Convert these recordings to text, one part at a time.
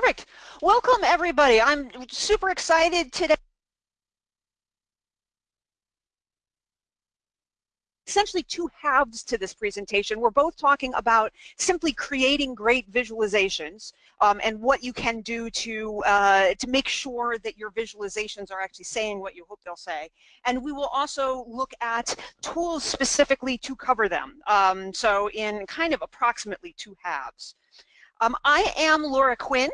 Perfect. Welcome everybody. I'm super excited today. essentially two halves to this presentation. We're both talking about simply creating great visualizations um, and what you can do to, uh, to make sure that your visualizations are actually saying what you hope they'll say. And we will also look at tools specifically to cover them. Um, so in kind of approximately two halves. Um, I am Laura Quinn.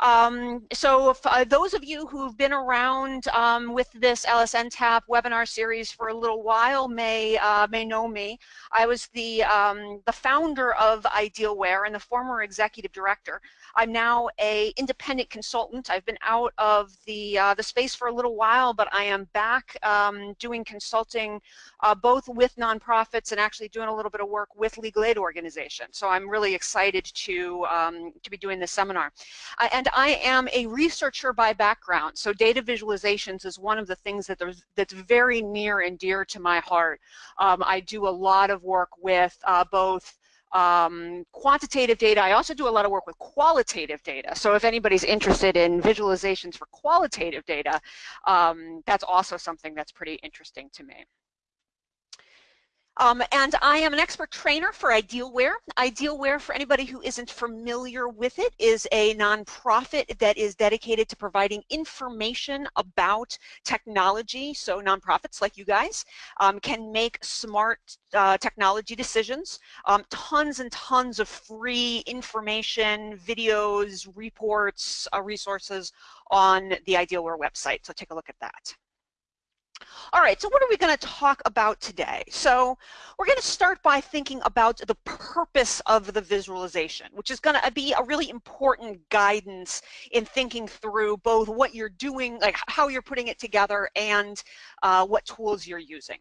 Um, so if, uh, those of you who've been around um, with this LSNTAP webinar series for a little while may uh, may know me. I was the um, the founder of Idealware and the former executive director. I'm now a independent consultant. I've been out of the uh, the space for a little while, but I am back um, doing consulting uh, both with nonprofits and actually doing a little bit of work with legal aid organizations. So I'm really excited to um, to be doing this seminar. Uh, and I am a researcher by background, so data visualizations is one of the things that that's very near and dear to my heart. Um, I do a lot of work with uh, both um, quantitative data. I also do a lot of work with qualitative data. So if anybody's interested in visualizations for qualitative data, um, that's also something that's pretty interesting to me. Um, and I am an expert trainer for Idealware. Idealware, for anybody who isn't familiar with it, is a nonprofit that is dedicated to providing information about technology. So nonprofits like you guys um, can make smart uh, technology decisions. Um, tons and tons of free information, videos, reports, uh, resources on the Idealware website. So take a look at that. All right, so what are we going to talk about today? So we're going to start by thinking about the purpose of the visualization, which is going to be a really important guidance in thinking through both what you're doing, like how you're putting it together, and uh, what tools you're using.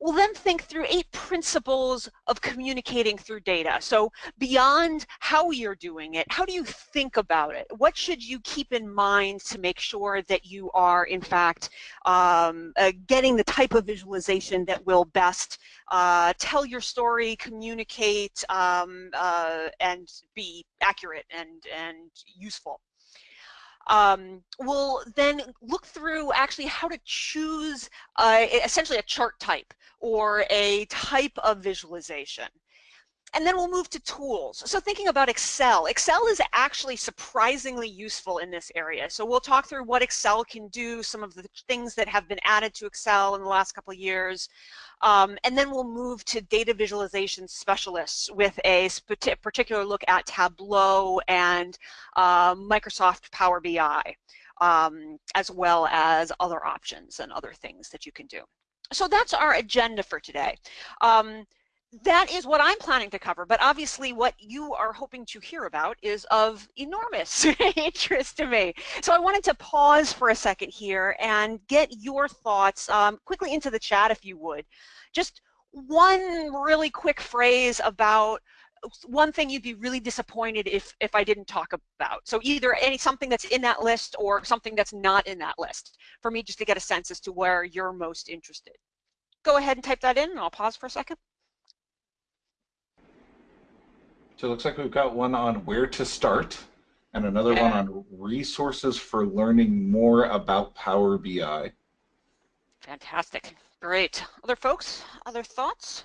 We'll then think through eight principles of communicating through data. So beyond how you're doing it, how do you think about it? What should you keep in mind to make sure that you are, in fact, um, uh, getting the type of visualization that will best uh, tell your story, communicate, um, uh, and be accurate and, and useful? Um, we'll then look through actually how to choose uh, essentially a chart type or a type of visualization. And then we'll move to tools. So thinking about Excel, Excel is actually surprisingly useful in this area. So we'll talk through what Excel can do, some of the things that have been added to Excel in the last couple of years. Um, and then we'll move to data visualization specialists with a particular look at Tableau and uh, Microsoft Power BI, um, as well as other options and other things that you can do so that's our agenda for today. Um, that is what I'm planning to cover, but obviously what you are hoping to hear about is of enormous interest to me. So I wanted to pause for a second here and get your thoughts um, quickly into the chat if you would. Just one really quick phrase about one thing you'd be really disappointed if if I didn't talk about. So either any something that's in that list or something that's not in that list for me just to get a sense as to where you're most interested. Go ahead and type that in and I'll pause for a second. So it looks like we've got one on where to start and another one on resources for learning more about Power BI. Fantastic. Great. Other folks, other thoughts?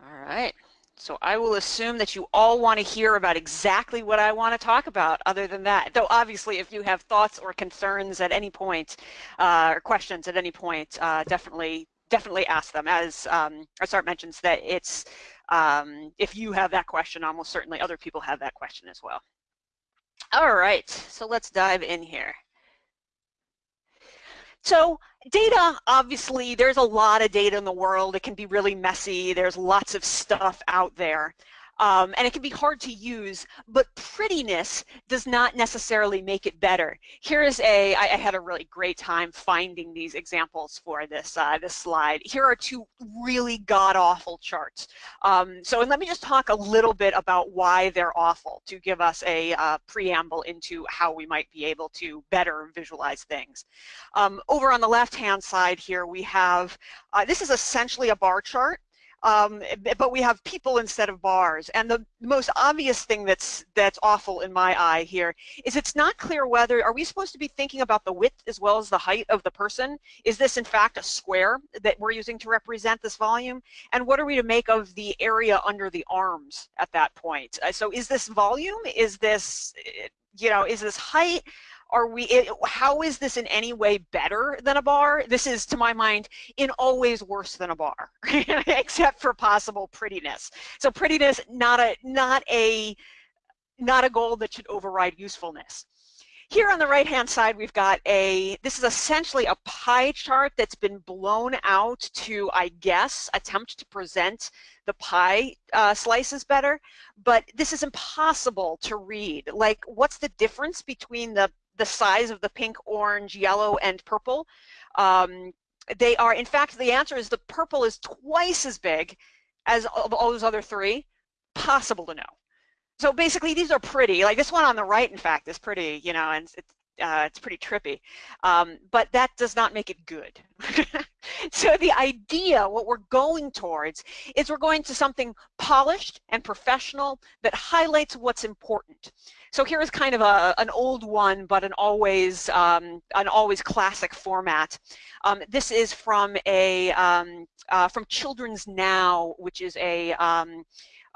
All right. So I will assume that you all want to hear about exactly what I want to talk about other than that. Though obviously if you have thoughts or concerns at any point uh, or questions at any point, uh, definitely definitely ask them. As um, Art mentions that it's, um, if you have that question, almost certainly other people have that question as well. All right, so let's dive in here. So data, obviously, there's a lot of data in the world. It can be really messy. There's lots of stuff out there um, and it can be hard to use, but prettiness does not necessarily make it better. Here is a, I, I had a really great time finding these examples for this, uh, this slide. Here are two really god-awful charts. Um, so and let me just talk a little bit about why they're awful to give us a uh, preamble into how we might be able to better visualize things. Um, over on the left-hand side here, we have, uh, this is essentially a bar chart um, but we have people instead of bars. And the most obvious thing that's that's awful in my eye here is it's not clear whether, are we supposed to be thinking about the width as well as the height of the person? Is this in fact a square that we're using to represent this volume? And what are we to make of the area under the arms at that point? Uh, so is this volume? Is this, you know, is this height? Are we it, how is this in any way better than a bar? This is to my mind in always worse than a bar except for possible prettiness. So prettiness not a not a not a goal that should override usefulness. Here on the right hand side we've got a this is essentially a pie chart that's been blown out to I guess attempt to present the pie uh, slices better. But this is impossible to read. Like what's the difference between the the size of the pink, orange, yellow, and purple. Um, they are, in fact, the answer is the purple is twice as big as all those other three. Possible to know. So basically, these are pretty. Like this one on the right, in fact, is pretty, you know, and it's, uh, it's pretty trippy. Um, but that does not make it good. so the idea, what we're going towards, is we're going to something polished and professional that highlights what's important. So here is kind of a, an old one, but an always, um, an always classic format. Um, this is from a, um, uh, from Children's Now, which is a um,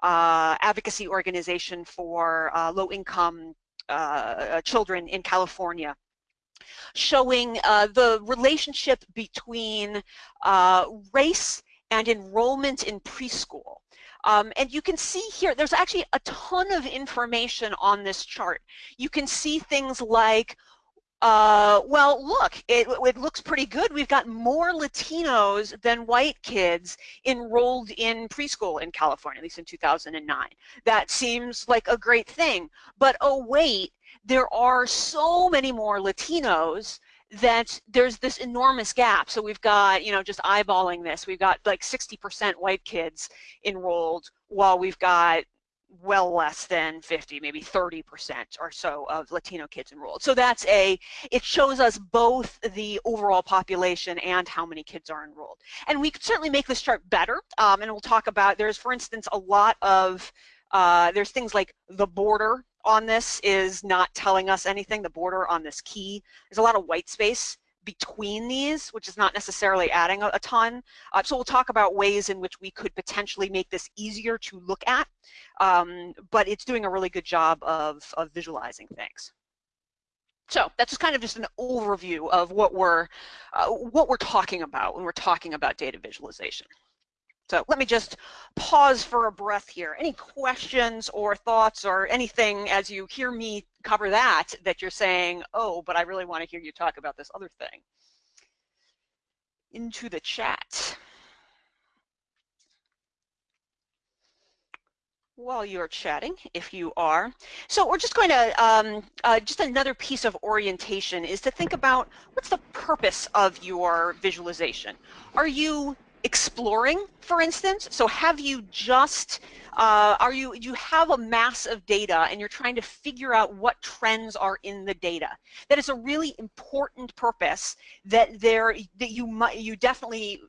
uh, advocacy organization for uh, low-income uh, children in California showing uh, the relationship between uh, race and enrollment in preschool. Um, and you can see here, there's actually a ton of information on this chart. You can see things like, uh, well, look, it, it, looks pretty good. We've got more Latinos than white kids enrolled in preschool in California, at least in 2009. That seems like a great thing. But oh, wait, there are so many more Latinos that there's this enormous gap. So we've got, you know, just eyeballing this, we've got like 60% white kids enrolled while we've got well less than 50, maybe 30% or so of Latino kids enrolled. So that's a, it shows us both the overall population and how many kids are enrolled. And we could certainly make this chart better, um, and we'll talk about, there's for instance a lot of, uh, there's things like the border on this is not telling us anything, the border on this key. There's a lot of white space between these, which is not necessarily adding a, a ton. Uh, so we'll talk about ways in which we could potentially make this easier to look at, um, but it's doing a really good job of, of visualizing things. So that's just kind of just an overview of what we're uh, what we're talking about when we're talking about data visualization. So let me just pause for a breath here. Any questions or thoughts or anything as you hear me cover that, that you're saying, oh, but I really want to hear you talk about this other thing? Into the chat. while you're chatting, if you are. So we're just going to, um, uh, just another piece of orientation is to think about what's the purpose of your visualization. Are you exploring, for instance? So have you just, uh, are you, you have a mass of data and you're trying to figure out what trends are in the data. That is a really important purpose that there, that you might, you definitely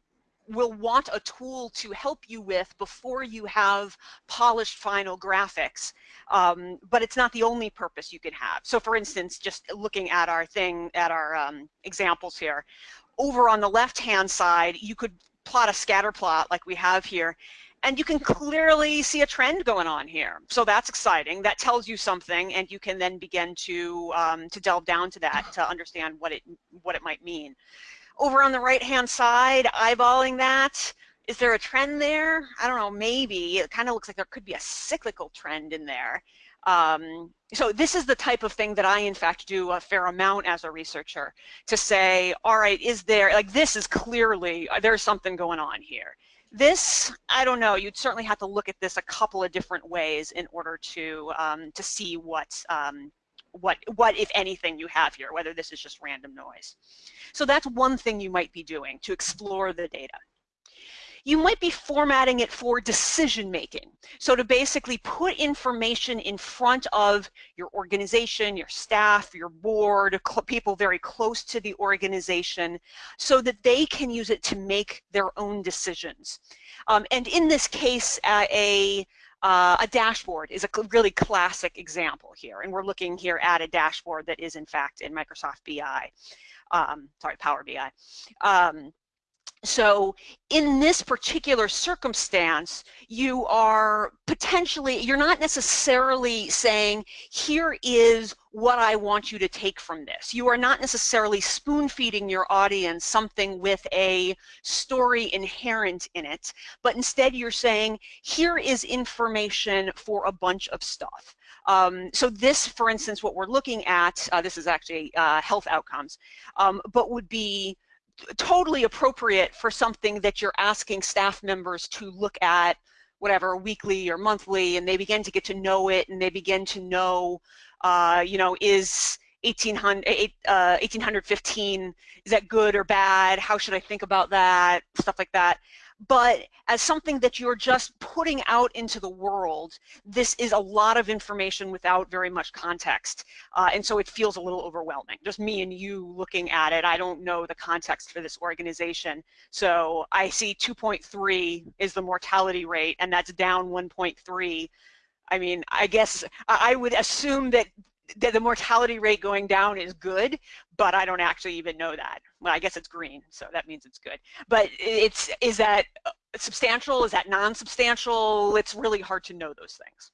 will want a tool to help you with before you have polished final graphics. Um, but it's not the only purpose you can have. So for instance, just looking at our thing, at our um, examples here, over on the left-hand side, you could plot a scatter plot like we have here, and you can clearly see a trend going on here. So that's exciting. That tells you something, and you can then begin to um, to delve down to that to understand what it what it might mean. Over on the right-hand side, eyeballing that, is there a trend there? I don't know, maybe. It kind of looks like there could be a cyclical trend in there. Um, so this is the type of thing that I, in fact, do a fair amount as a researcher to say, all right, is there, like this is clearly, uh, there's something going on here. This, I don't know, you'd certainly have to look at this a couple of different ways in order to, um, to see what, um, what, what, if anything, you have here, whether this is just random noise. So that's one thing you might be doing to explore the data. You might be formatting it for decision making. So to basically put information in front of your organization, your staff, your board, people very close to the organization, so that they can use it to make their own decisions. Um, and in this case, uh, a uh, a dashboard is a really classic example here, and we're looking here at a dashboard that is in fact in Microsoft BI, um, sorry, Power BI. Um, so in this particular circumstance, you are potentially, you're not necessarily saying, here is what I want you to take from this. You are not necessarily spoon feeding your audience something with a story inherent in it, but instead you're saying, here is information for a bunch of stuff. Um, so this, for instance, what we're looking at, uh, this is actually uh, health outcomes, um, but would be totally appropriate for something that you're asking staff members to look at whatever weekly or monthly and they begin to get to know it and they begin to know uh, you know is 1800 uh, 1815 is that good or bad? How should I think about that? Stuff like that but as something that you're just putting out into the world, this is a lot of information without very much context. Uh, and so it feels a little overwhelming. Just me and you looking at it, I don't know the context for this organization. So I see 2.3 is the mortality rate, and that's down 1.3. I mean, I guess I would assume that that the mortality rate going down is good, but I don't actually even know that. Well, I guess it's green, so that means it's good. But it's is that uh, substantial? Is that non-substantial? It's really hard to know those things.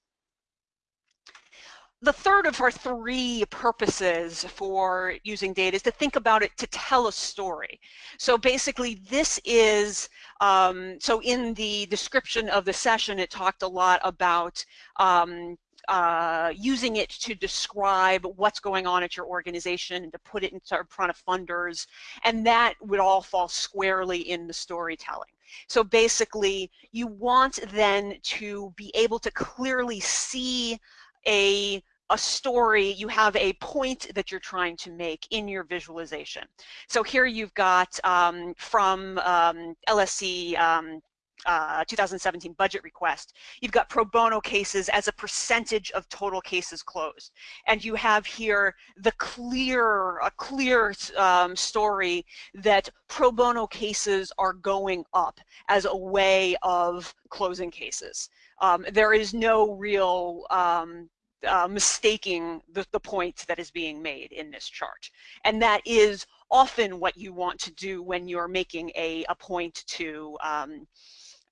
The third of our three purposes for using data is to think about it to tell a story. So basically this is, um, so in the description of the session it talked a lot about um, uh, using it to describe what's going on at your organization and to put it in front of funders, and that would all fall squarely in the storytelling. So basically, you want then to be able to clearly see a a story, you have a point that you're trying to make in your visualization. So here you've got um, from um, LSC um, uh, 2017 budget request, you've got pro bono cases as a percentage of total cases closed. And you have here the clear, a clear um, story that pro bono cases are going up as a way of closing cases. Um, there is no real um, uh, mistaking the, the point that is being made in this chart. And that is often what you want to do when you're making a, a point to um,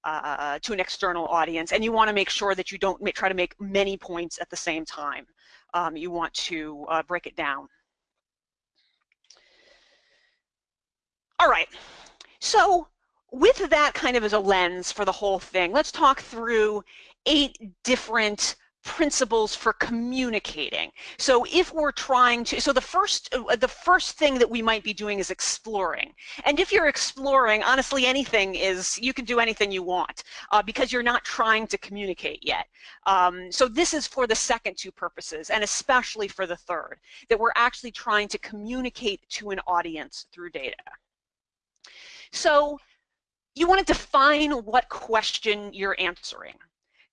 uh, to an external audience and you want to make sure that you don't make, try to make many points at the same time. Um, you want to uh, break it down. All right, so with that kind of as a lens for the whole thing, let's talk through eight different principles for communicating. So if we're trying to, so the first, uh, the first thing that we might be doing is exploring. And if you're exploring, honestly, anything is, you can do anything you want uh, because you're not trying to communicate yet. Um, so this is for the second two purposes and especially for the third, that we're actually trying to communicate to an audience through data. So you want to define what question you're answering.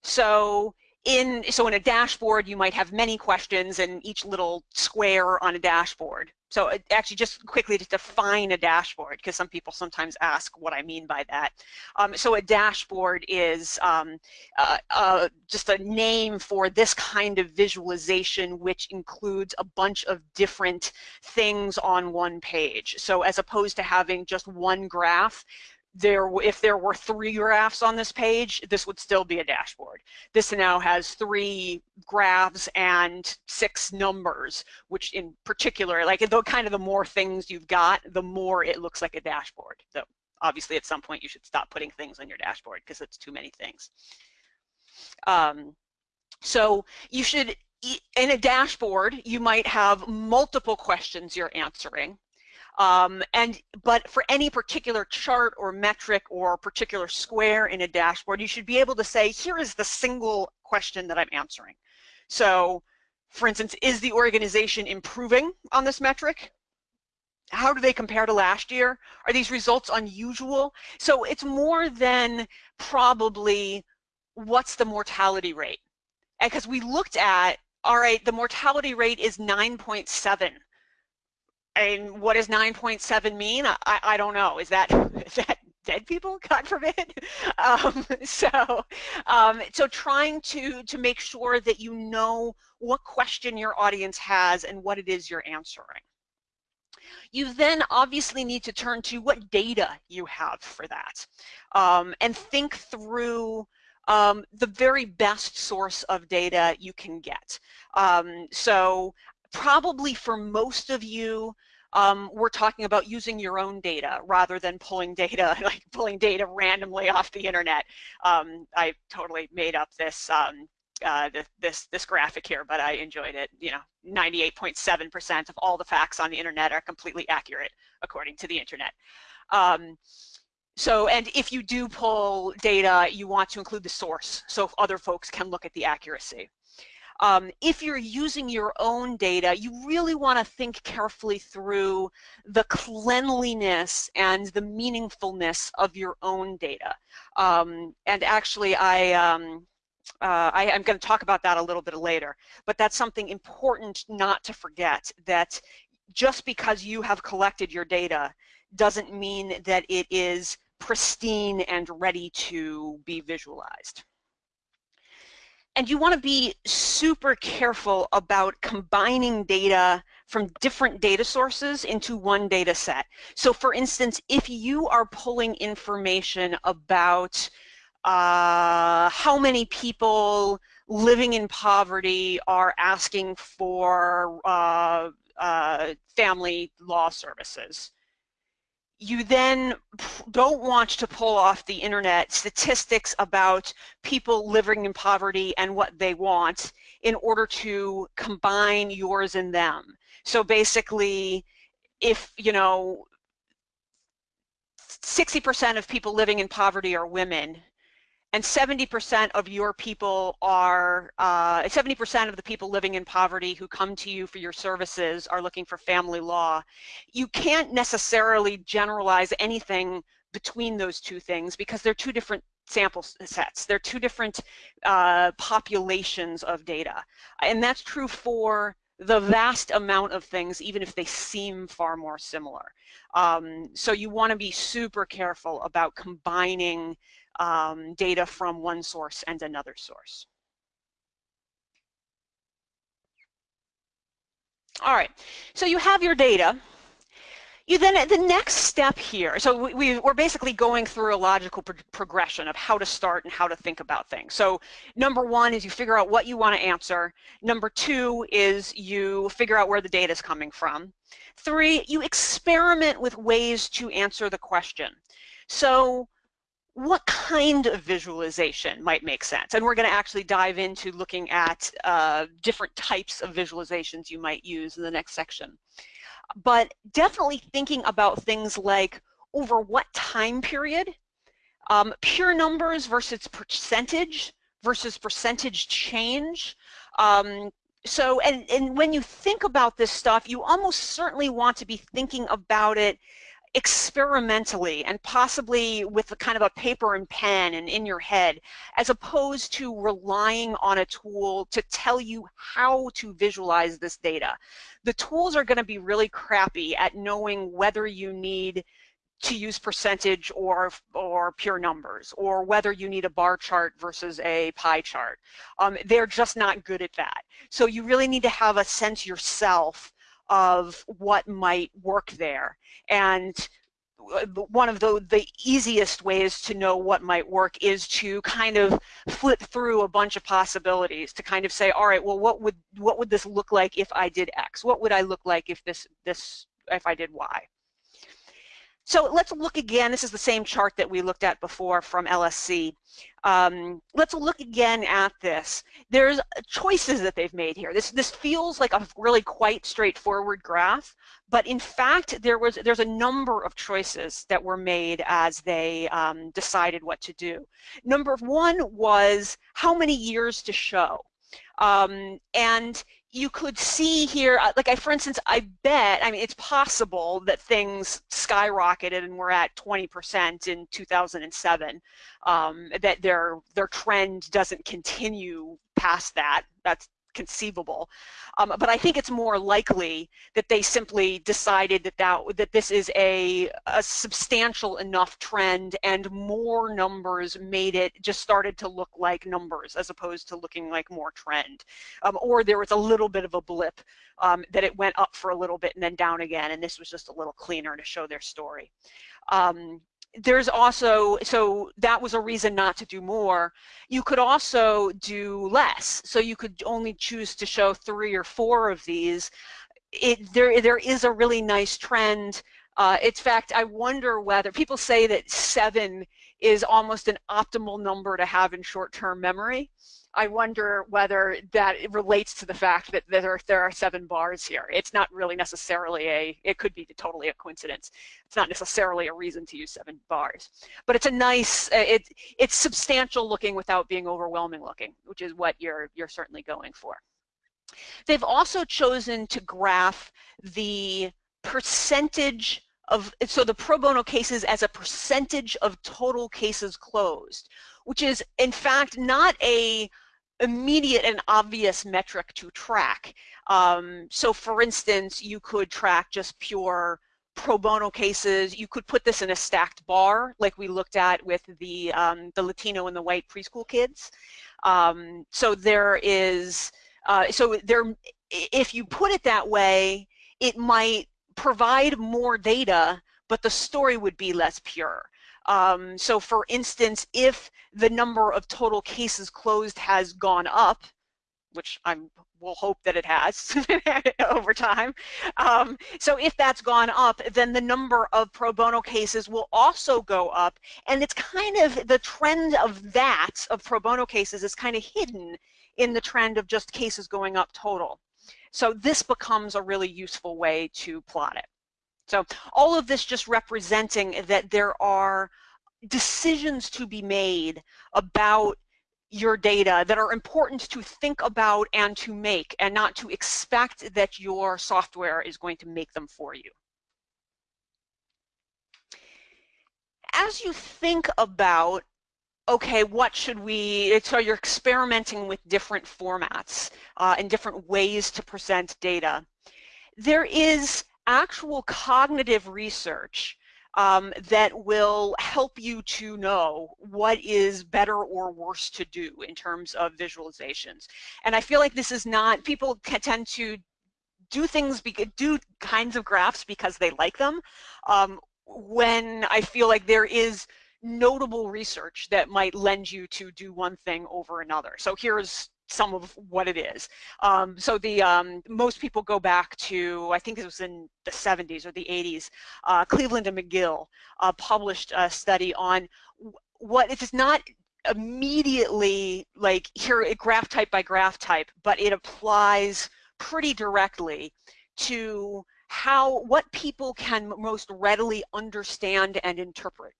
So in so in a dashboard you might have many questions in each little square on a dashboard. So uh, actually just quickly to define a dashboard because some people sometimes ask what I mean by that. Um, so a dashboard is um, uh, uh, just a name for this kind of visualization which includes a bunch of different things on one page. So as opposed to having just one graph there if there were three graphs on this page this would still be a dashboard. This now has three graphs and six numbers which in particular like the kind of the more things you've got the more it looks like a dashboard. So obviously at some point you should stop putting things on your dashboard because it's too many things. Um, so you should in a dashboard you might have multiple questions you're answering um, and but for any particular chart or metric or particular square in a dashboard, you should be able to say, here is the single question that I'm answering. So, for instance, is the organization improving on this metric? how do they compare to last year? Are these results unusual? So it's more than probably what's the mortality rate. Because we looked at, all right, the mortality rate is 9.7. And what does 9.7 mean? I, I don't know. Is that, is that dead people, God forbid. Um, so, um, so trying to to make sure that you know what question your audience has and what it is you're answering. You then obviously need to turn to what data you have for that, um, and think through um, the very best source of data you can get. Um, so probably for most of you, um, we're talking about using your own data rather than pulling data, like pulling data randomly off the internet. Um, I totally made up this, um, uh, this, this graphic here, but I enjoyed it. You know, 98.7% of all the facts on the internet are completely accurate according to the internet. Um, so, and if you do pull data, you want to include the source so other folks can look at the accuracy. Um, if you're using your own data, you really want to think carefully through the cleanliness and the meaningfulness of your own data. Um, and actually, I, um, uh, I, am going to talk about that a little bit later, but that's something important not to forget, that just because you have collected your data doesn't mean that it is pristine and ready to be visualized. And you want to be super careful about combining data from different data sources into one data set. So for instance, if you are pulling information about uh, how many people living in poverty are asking for uh, uh, family law services, you then don't want to pull off the internet statistics about people living in poverty and what they want in order to combine yours and them. So basically, if, you know, 60% of people living in poverty are women, and 70% of your people are, 70% uh, of the people living in poverty who come to you for your services are looking for family law. You can't necessarily generalize anything between those two things because they're two different sample sets. They're two different uh, populations of data. And that's true for the vast amount of things, even if they seem far more similar. Um, so you want to be super careful about combining um, data from one source and another source. All right, so you have your data. You then, the next step here, so we, are basically going through a logical pro progression of how to start and how to think about things. So number one is you figure out what you want to answer. Number two is you figure out where the data is coming from. Three, you experiment with ways to answer the question. So what kind of visualization might make sense? And we're going to actually dive into looking at uh, different types of visualizations you might use in the next section. But definitely thinking about things like over what time period, um, pure numbers versus percentage versus percentage change. Um, so, and, and when you think about this stuff, you almost certainly want to be thinking about it experimentally and possibly with a kind of a paper and pen and in your head, as opposed to relying on a tool to tell you how to visualize this data. The tools are going to be really crappy at knowing whether you need to use percentage or, or pure numbers, or whether you need a bar chart versus a pie chart. Um, they're just not good at that. So you really need to have a sense yourself of what might work there. And uh, one of the, the easiest ways to know what might work is to kind of flip through a bunch of possibilities to kind of say, all right, well, what would what would this look like if I did X? What would I look like if this this if I did Y? So let's look again. This is the same chart that we looked at before from LSC. Um, let's look again at this. There's choices that they've made here. This this feels like a really quite straightforward graph, but in fact, there was there's a number of choices that were made as they um, decided what to do. Number one was how many years to show. Um, and you could see here, uh, like I, for instance, I bet, I mean, it's possible that things skyrocketed and we're at 20% in 2007, um, that their, their trend doesn't continue past that. That's conceivable. Um, but I think it's more likely that they simply decided that that, that this is a, a substantial enough trend and more numbers made it just started to look like numbers as opposed to looking like more trend. Um, or there was a little bit of a blip um, that it went up for a little bit and then down again and this was just a little cleaner to show their story. Um, there's also, so that was a reason not to do more. You could also do less. So you could only choose to show three or four of these. It, there, there is a really nice trend. Uh, in fact, I wonder whether people say that seven is almost an optimal number to have in short-term memory. I wonder whether that relates to the fact that there, there are seven bars here. It's not really necessarily a, it could be totally a coincidence. It's not necessarily a reason to use seven bars. But it's a nice, uh, it, it's substantial looking without being overwhelming looking, which is what you're, you're certainly going for. They've also chosen to graph the percentage of, so the pro bono cases as a percentage of total cases closed, which is in fact not a immediate and obvious metric to track. Um, so for instance, you could track just pure pro bono cases. You could put this in a stacked bar like we looked at with the, um, the Latino and the white preschool kids. Um, so there is, uh, so there, if you put it that way, it might provide more data, but the story would be less pure. Um, so for instance, if the number of total cases closed has gone up, which I will hope that it has over time. Um, so if that's gone up, then the number of pro bono cases will also go up. And it's kind of the trend of that, of pro bono cases, is kind of hidden in the trend of just cases going up total. So this becomes a really useful way to plot it. So all of this just representing that there are decisions to be made about your data that are important to think about and to make and not to expect that your software is going to make them for you. As you think about okay, what should we, so you're experimenting with different formats uh, and different ways to present data. There is actual cognitive research um, that will help you to know what is better or worse to do in terms of visualizations. And I feel like this is not, people tend to do things, do kinds of graphs because they like them, um, when I feel like there is notable research that might lend you to do one thing over another. So here's some of what it is. Um, so the um, most people go back to I think it was in the 70s or the 80s. Uh, Cleveland and McGill uh, published a study on what it is not immediately like here graph type by graph type, but it applies pretty directly to how what people can most readily understand and interpret.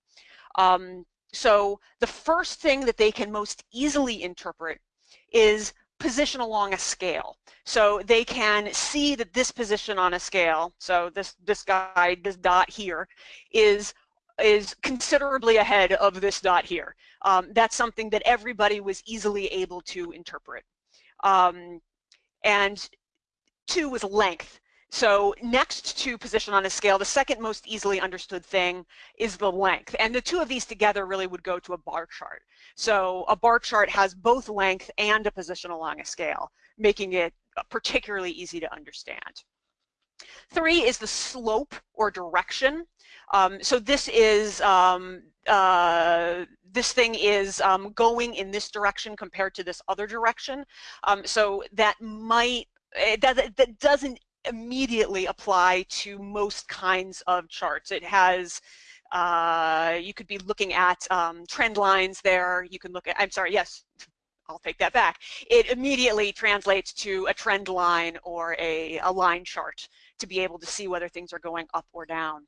Um, so the first thing that they can most easily interpret is position along a scale. So they can see that this position on a scale, so this, this guy, this dot here, is is considerably ahead of this dot here. Um, that's something that everybody was easily able to interpret. Um, and two was length. So next to position on a scale, the second most easily understood thing is the length. And the two of these together really would go to a bar chart. So a bar chart has both length and a position along a scale, making it particularly easy to understand. Three is the slope or direction. Um, so this is, um, uh, this thing is um, going in this direction compared to this other direction. Um, so that might, it does, that doesn't immediately apply to most kinds of charts. It has, uh, you could be looking at um, trend lines there. You can look at, I'm sorry, yes, I'll take that back. It immediately translates to a trend line or a, a line chart to be able to see whether things are going up or down.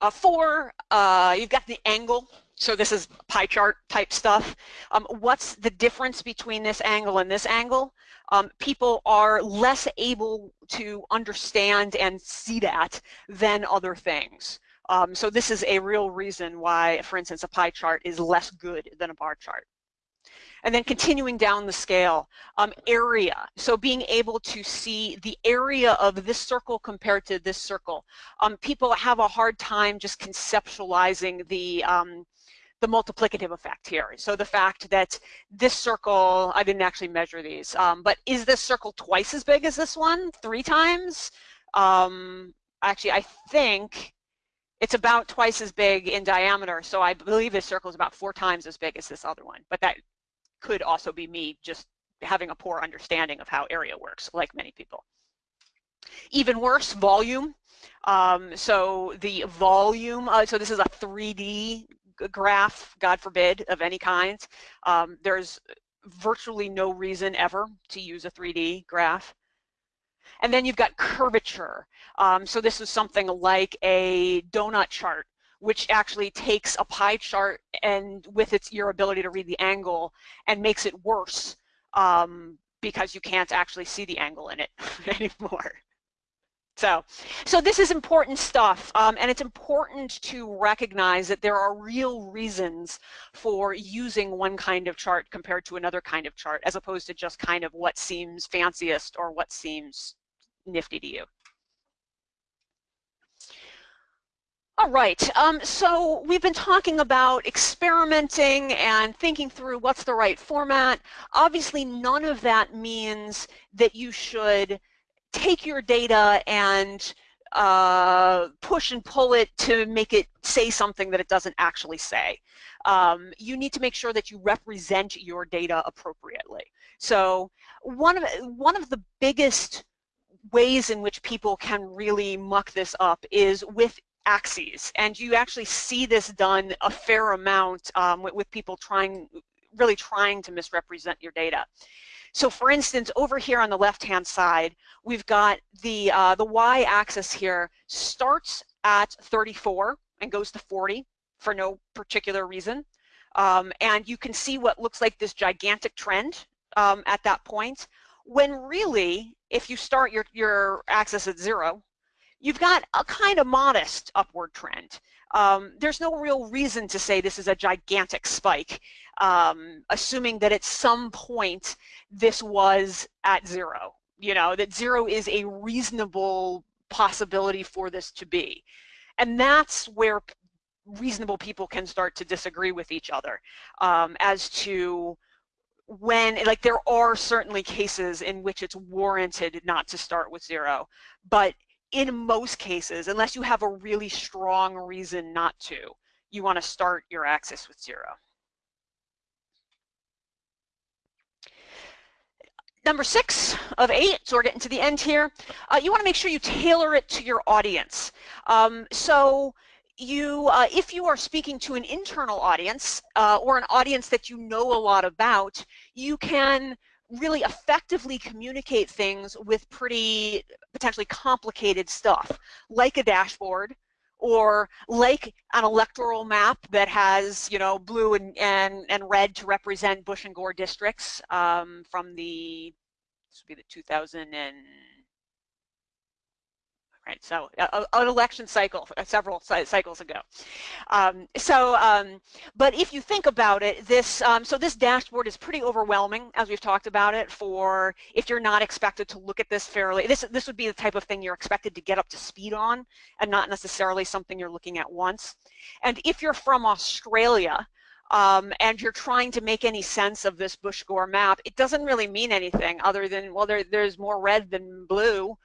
Uh, four, uh, you've got the angle. so this is pie chart type stuff. Um, what's the difference between this angle and this angle? Um, people are less able to understand and see that than other things. Um, so this is a real reason why, for instance, a pie chart is less good than a bar chart. And then continuing down the scale, um, area. So being able to see the area of this circle compared to this circle. Um, people have a hard time just conceptualizing the um, the multiplicative effect here. So the fact that this circle, I didn't actually measure these, um, but is this circle twice as big as this one? Three times? Um, actually, I think it's about twice as big in diameter. So I believe this circle is about four times as big as this other one. But that could also be me just having a poor understanding of how area works, like many people. Even worse, volume. Um, so the volume, uh, so this is a 3D graph, God forbid, of any kind. Um, there's virtually no reason ever to use a 3D graph. And then you've got curvature. Um, so this is something like a donut chart, which actually takes a pie chart and with its your ability to read the angle and makes it worse um, because you can't actually see the angle in it anymore. So, so this is important stuff, um, and it's important to recognize that there are real reasons for using one kind of chart compared to another kind of chart, as opposed to just kind of what seems fanciest or what seems nifty to you. All right, um, so we've been talking about experimenting and thinking through what's the right format. Obviously, none of that means that you should take your data and uh, push and pull it to make it say something that it doesn't actually say. Um, you need to make sure that you represent your data appropriately. So one of, one of the biggest ways in which people can really muck this up is with axes. And you actually see this done a fair amount um, with, with people trying, really trying to misrepresent your data. So for instance, over here on the left-hand side, we've got the, uh, the y-axis here starts at 34 and goes to 40 for no particular reason. Um, and you can see what looks like this gigantic trend um, at that point, when really, if you start your, your axis at zero, you've got a kind of modest upward trend. Um, there's no real reason to say this is a gigantic spike, um, assuming that at some point this was at zero. You know, that zero is a reasonable possibility for this to be. And that's where reasonable people can start to disagree with each other um, as to when, like there are certainly cases in which it's warranted not to start with zero, but in most cases, unless you have a really strong reason not to, you want to start your axis with zero. Number six of eight, so we're getting to the end here, uh, you want to make sure you tailor it to your audience. Um, so you, uh, if you are speaking to an internal audience uh, or an audience that you know a lot about, you can really effectively communicate things with pretty potentially complicated stuff, like a dashboard, or like an electoral map that has, you know, blue and, and, and red to represent Bush and Gore districts um, from the, this would be the 2000 and right? So uh, an election cycle, uh, several cycles ago. Um, so, um, but if you think about it, this, um, so this dashboard is pretty overwhelming, as we've talked about it, for if you're not expected to look at this fairly, this, this would be the type of thing you're expected to get up to speed on, and not necessarily something you're looking at once. And if you're from Australia, um, and you're trying to make any sense of this Bush-Gore map, it doesn't really mean anything other than, well, there, there's more red than blue,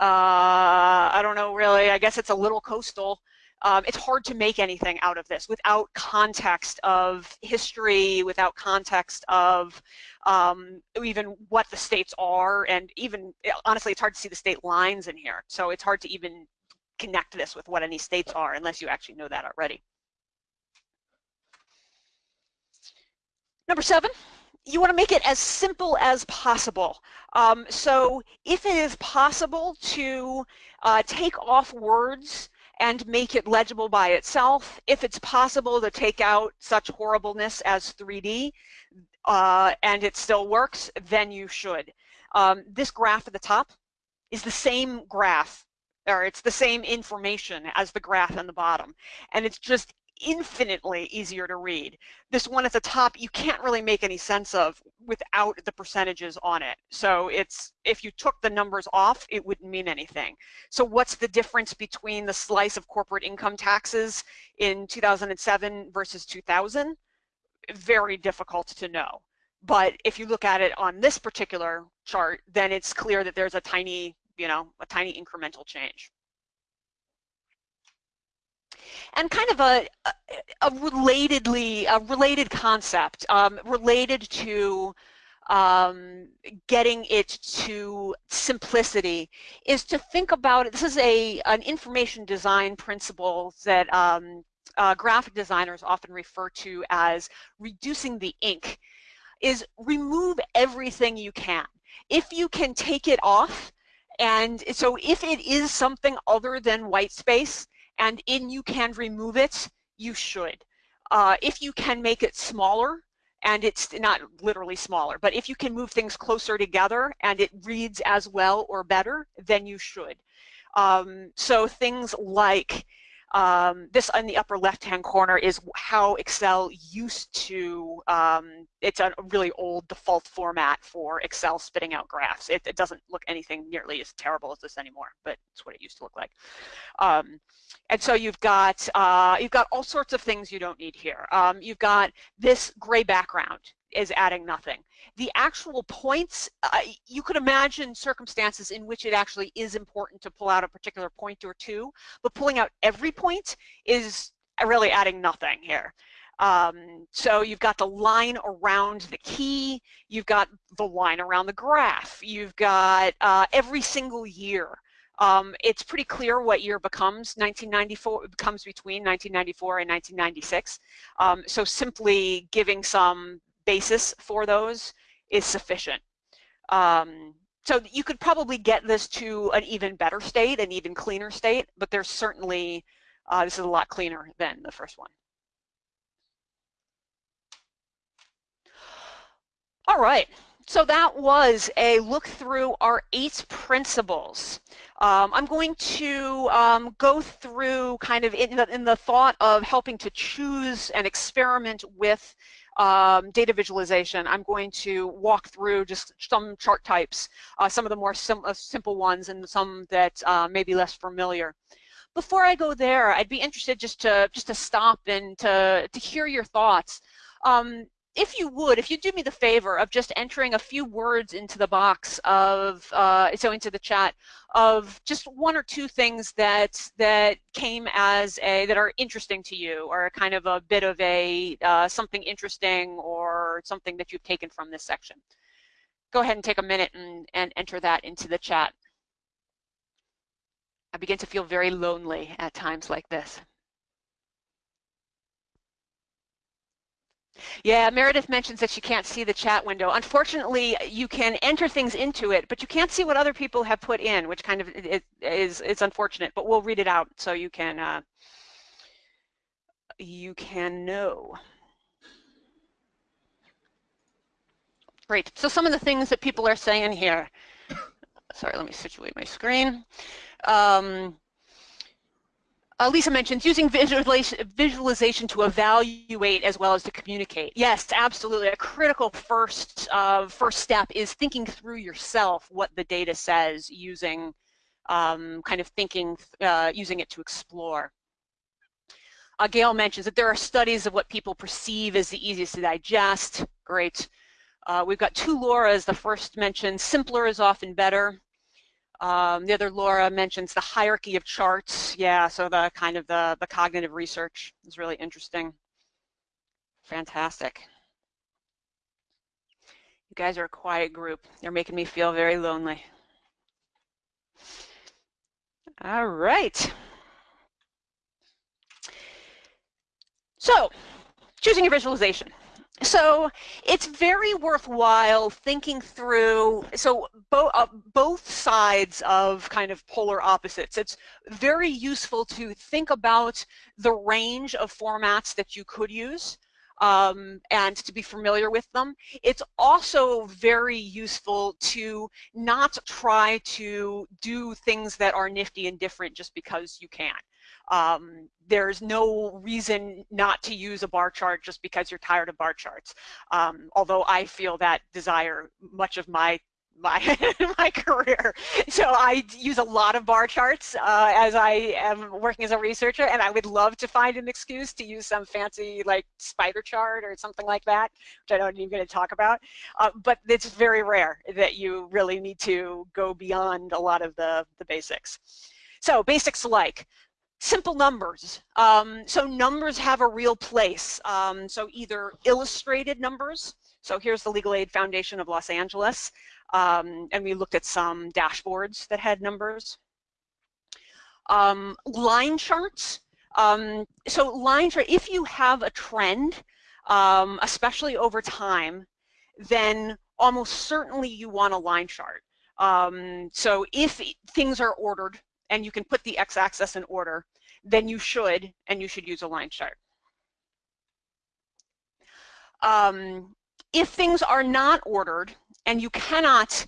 uh, I don't know really, I guess it's a little coastal. Um, it's hard to make anything out of this without context of history, without context of um, even what the states are, and even, honestly, it's hard to see the state lines in here. So it's hard to even connect this with what any states are unless you actually know that already. Number seven, you want to make it as simple as possible. Um, so if it is possible to uh, take off words and make it legible by itself. If it's possible to take out such horribleness as 3D uh, and it still works, then you should. Um, this graph at the top is the same graph or it's the same information as the graph on the bottom. And it's just infinitely easier to read. This one at the top, you can't really make any sense of without the percentages on it. So it's if you took the numbers off, it wouldn't mean anything. So what's the difference between the slice of corporate income taxes in 2007 versus 2000? Very difficult to know. But if you look at it on this particular chart, then it's clear that there's a tiny, you know, a tiny incremental change and kind of a, a relatedly, a related concept, um, related to um, getting it to simplicity is to think about it. This is a an information design principle that um, uh, graphic designers often refer to as reducing the ink, is remove everything you can. If you can take it off, and so if it is something other than white space, and in you can remove it, you should. Uh, if you can make it smaller, and it's not literally smaller, but if you can move things closer together and it reads as well or better, then you should. Um, so things like um, this in the upper left-hand corner is how Excel used to, um, it's a really old default format for Excel spitting out graphs. It, it, doesn't look anything nearly as terrible as this anymore, but it's what it used to look like. Um, and so you've got, uh, you've got all sorts of things you don't need here. Um, you've got this gray background is adding nothing. The actual points, uh, you could imagine circumstances in which it actually is important to pull out a particular point or two, but pulling out every point is really adding nothing here. Um, so you've got the line around the key, you've got the line around the graph, you've got uh, every single year. Um, it's pretty clear what year becomes 1994 becomes between 1994 and 1996. Um, so simply giving some basis for those is sufficient. Um, so you could probably get this to an even better state, an even cleaner state, but there's certainly, uh, this is a lot cleaner than the first one. All right, so that was a look through our eight principles. Um, I'm going to um, go through kind of in the, in the thought of helping to choose and experiment with um, data visualization, I'm going to walk through just some chart types, uh, some of the more sim uh, simple ones and some that uh, may be less familiar. Before I go there, I'd be interested just to just to stop and to, to hear your thoughts. Um, if you would, if you do me the favor of just entering a few words into the box of, uh, so into the chat, of just one or two things that that came as a, that are interesting to you, or a kind of a bit of a, uh, something interesting or something that you've taken from this section. Go ahead and take a minute and, and enter that into the chat. I begin to feel very lonely at times like this. Yeah, Meredith mentions that she can't see the chat window. Unfortunately, you can enter things into it, but you can't see what other people have put in, which kind of is is unfortunate. But we'll read it out so you can uh, you can know. Great. So some of the things that people are saying here. Sorry, let me situate my screen. Um, uh, Lisa mentions using visualization, to evaluate as well as to communicate. Yes, absolutely. A critical first uh, first step is thinking through yourself what the data says using um, kind of thinking, uh, using it to explore. Uh, Gail mentions that there are studies of what people perceive as the easiest to digest. Great. Uh, we've got two Lauras. The first mentioned simpler is often better. Um, the other Laura mentions the hierarchy of charts. Yeah, so the kind of the, the cognitive research is really interesting. Fantastic. You guys are a quiet group. They're making me feel very lonely. All right. So, choosing your visualization. So it's very worthwhile thinking through, so bo uh, both sides of kind of polar opposites. It's very useful to think about the range of formats that you could use um, and to be familiar with them. It's also very useful to not try to do things that are nifty and different just because you can. Um, there's no reason not to use a bar chart just because you're tired of bar charts. Um, although I feel that desire much of my my my career. So I use a lot of bar charts uh, as I am working as a researcher, and I would love to find an excuse to use some fancy like spider chart or something like that, which I don't even going to talk about. Uh, but it's very rare that you really need to go beyond a lot of the the basics. So basics like simple numbers. Um, so numbers have a real place. Um, so either illustrated numbers. So here's the Legal Aid Foundation of Los Angeles. Um, and we looked at some dashboards that had numbers. Um, line charts. Um, so line chart, if you have a trend, um, especially over time, then almost certainly you want a line chart. so if things are ordered, and you can put the x-axis in order, then you should, and you should use a line chart. Um, if things are not ordered and you cannot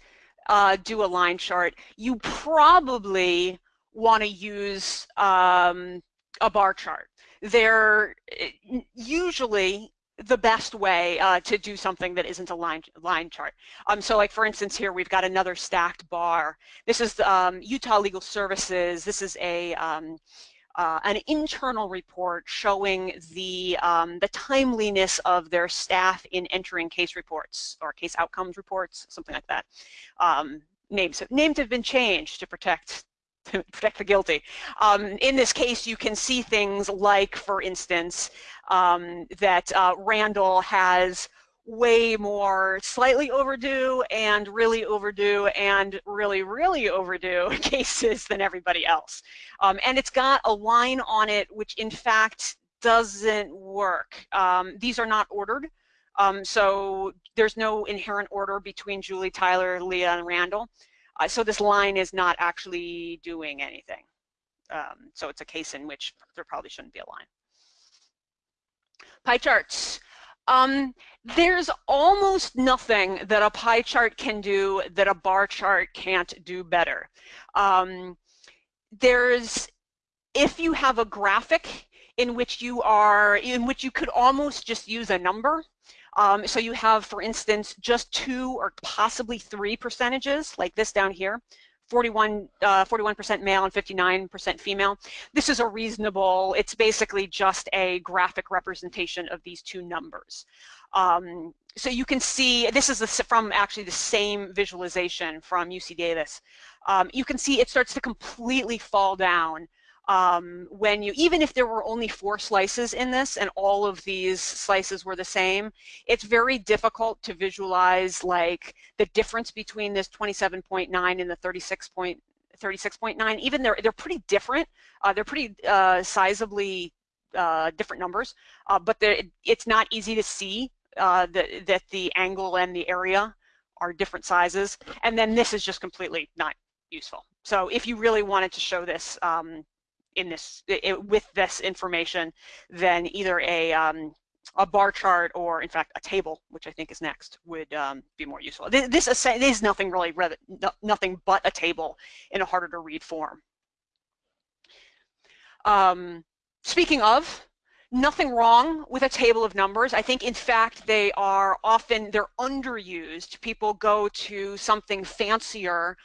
uh, do a line chart, you probably want to use um, a bar chart. They're eh, usually the best way uh, to do something that isn't a line, line chart. Um, so like for instance here we've got another stacked bar. This is um, Utah Legal Services. This is a um, uh, an internal report showing the um, the timeliness of their staff in entering case reports or case outcomes reports, something like that. Um, names names have been changed to protect protect the guilty. Um, in this case, you can see things like, for instance, um, that uh, Randall has way more slightly overdue and really overdue and really, really overdue cases than everybody else. Um, and it's got a line on it which in fact doesn't work. Um, these are not ordered. Um, so there's no inherent order between Julie, Tyler, Leah, and Randall. Uh, so this line is not actually doing anything. Um, so it's a case in which there probably shouldn't be a line. Pie charts. Um, there's almost nothing that a pie chart can do that a bar chart can't do better. Um, there's, if you have a graphic in which you are, in which you could almost just use a number, um, so you have, for instance, just two or possibly three percentages, like this down here, 41, 41% uh, male and 59% female. This is a reasonable, it's basically just a graphic representation of these two numbers. Um, so you can see, this is the, from actually the same visualization from UC Davis. Um, you can see it starts to completely fall down um, when you, even if there were only four slices in this and all of these slices were the same, it's very difficult to visualize like the difference between this 27.9 and the 36.9. 36.9 even they're they're pretty different. Uh, they're pretty uh, sizably uh, different numbers. Uh, but it's not easy to see uh, that, that the angle and the area are different sizes. And then this is just completely not useful. So if you really wanted to show this um, in this it, with this information than either a um, a bar chart or in fact a table, which I think is next, would um, be more useful. This, this, is nothing really, nothing but a table in a harder to read form. Um, speaking of, nothing wrong with a table of numbers. I think in fact they are often, they're underused. People go to something fancier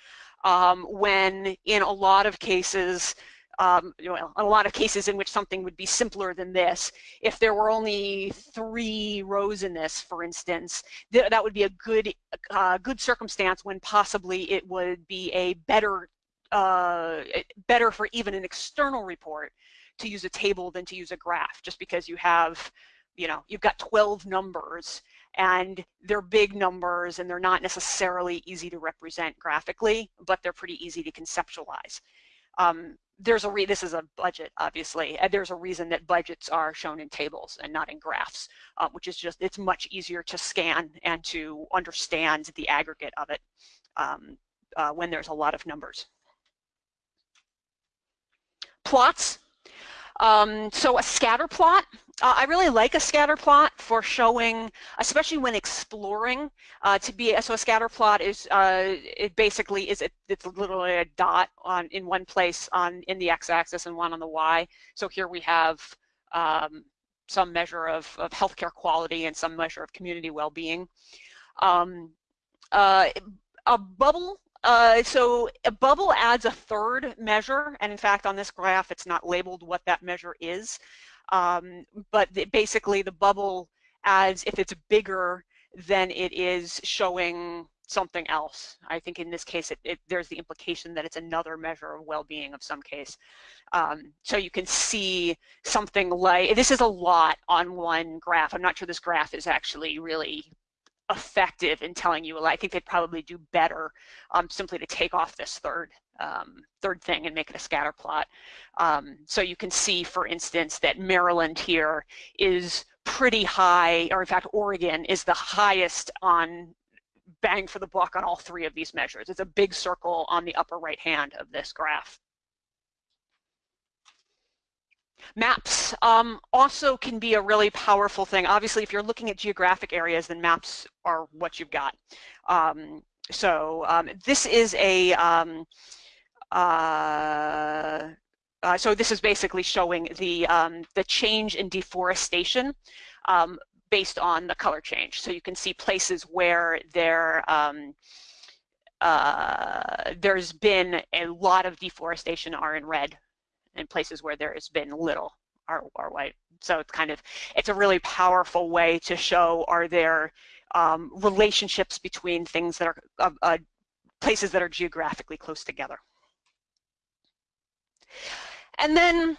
um, when in a lot of cases um, you a lot of cases in which something would be simpler than this. If there were only three rows in this, for instance, th that would be a good, uh, good circumstance when possibly it would be a better, uh, better for even an external report to use a table than to use a graph, just because you have, you know, you've got 12 numbers and they're big numbers and they're not necessarily easy to represent graphically, but they're pretty easy to conceptualize. Um, there's a re this is a budget obviously and there's a reason that budgets are shown in tables and not in graphs uh, which is just it's much easier to scan and to understand the aggregate of it um, uh, when there's a lot of numbers. Plots. Um, so a scatter plot, uh, I really like a scatter plot for showing, especially when exploring, uh, to be, so a scatter plot is, uh, it basically is, a, it's literally a dot on in one place on in the x-axis and one on the y. So here we have um, some measure of, of healthcare quality and some measure of community well-being. Um, uh, a bubble uh, so a bubble adds a third measure, and in fact on this graph it's not labeled what that measure is, um, but the, basically the bubble adds, if it's bigger, then it is showing something else. I think in this case it, it, there's the implication that it's another measure of well-being of some case. Um, so you can see something like, this is a lot on one graph. I'm not sure this graph is actually really effective in telling you, well, I think they'd probably do better um, simply to take off this third um, third thing and make it a scatter plot. Um, so you can see, for instance, that Maryland here is pretty high, or in fact, Oregon is the highest on bang for the buck on all three of these measures. It's a big circle on the upper right hand of this graph. Maps um, also can be a really powerful thing. Obviously, if you're looking at geographic areas, then maps are what you've got. Um, so um, this is a, um, uh, uh, so this is basically showing the, um, the change in deforestation um, based on the color change. So you can see places where there, uh, there's been a lot of deforestation are in red in places where there has been little white. So it's kind of, it's a really powerful way to show are there um, relationships between things that are, uh, uh, places that are geographically close together. And then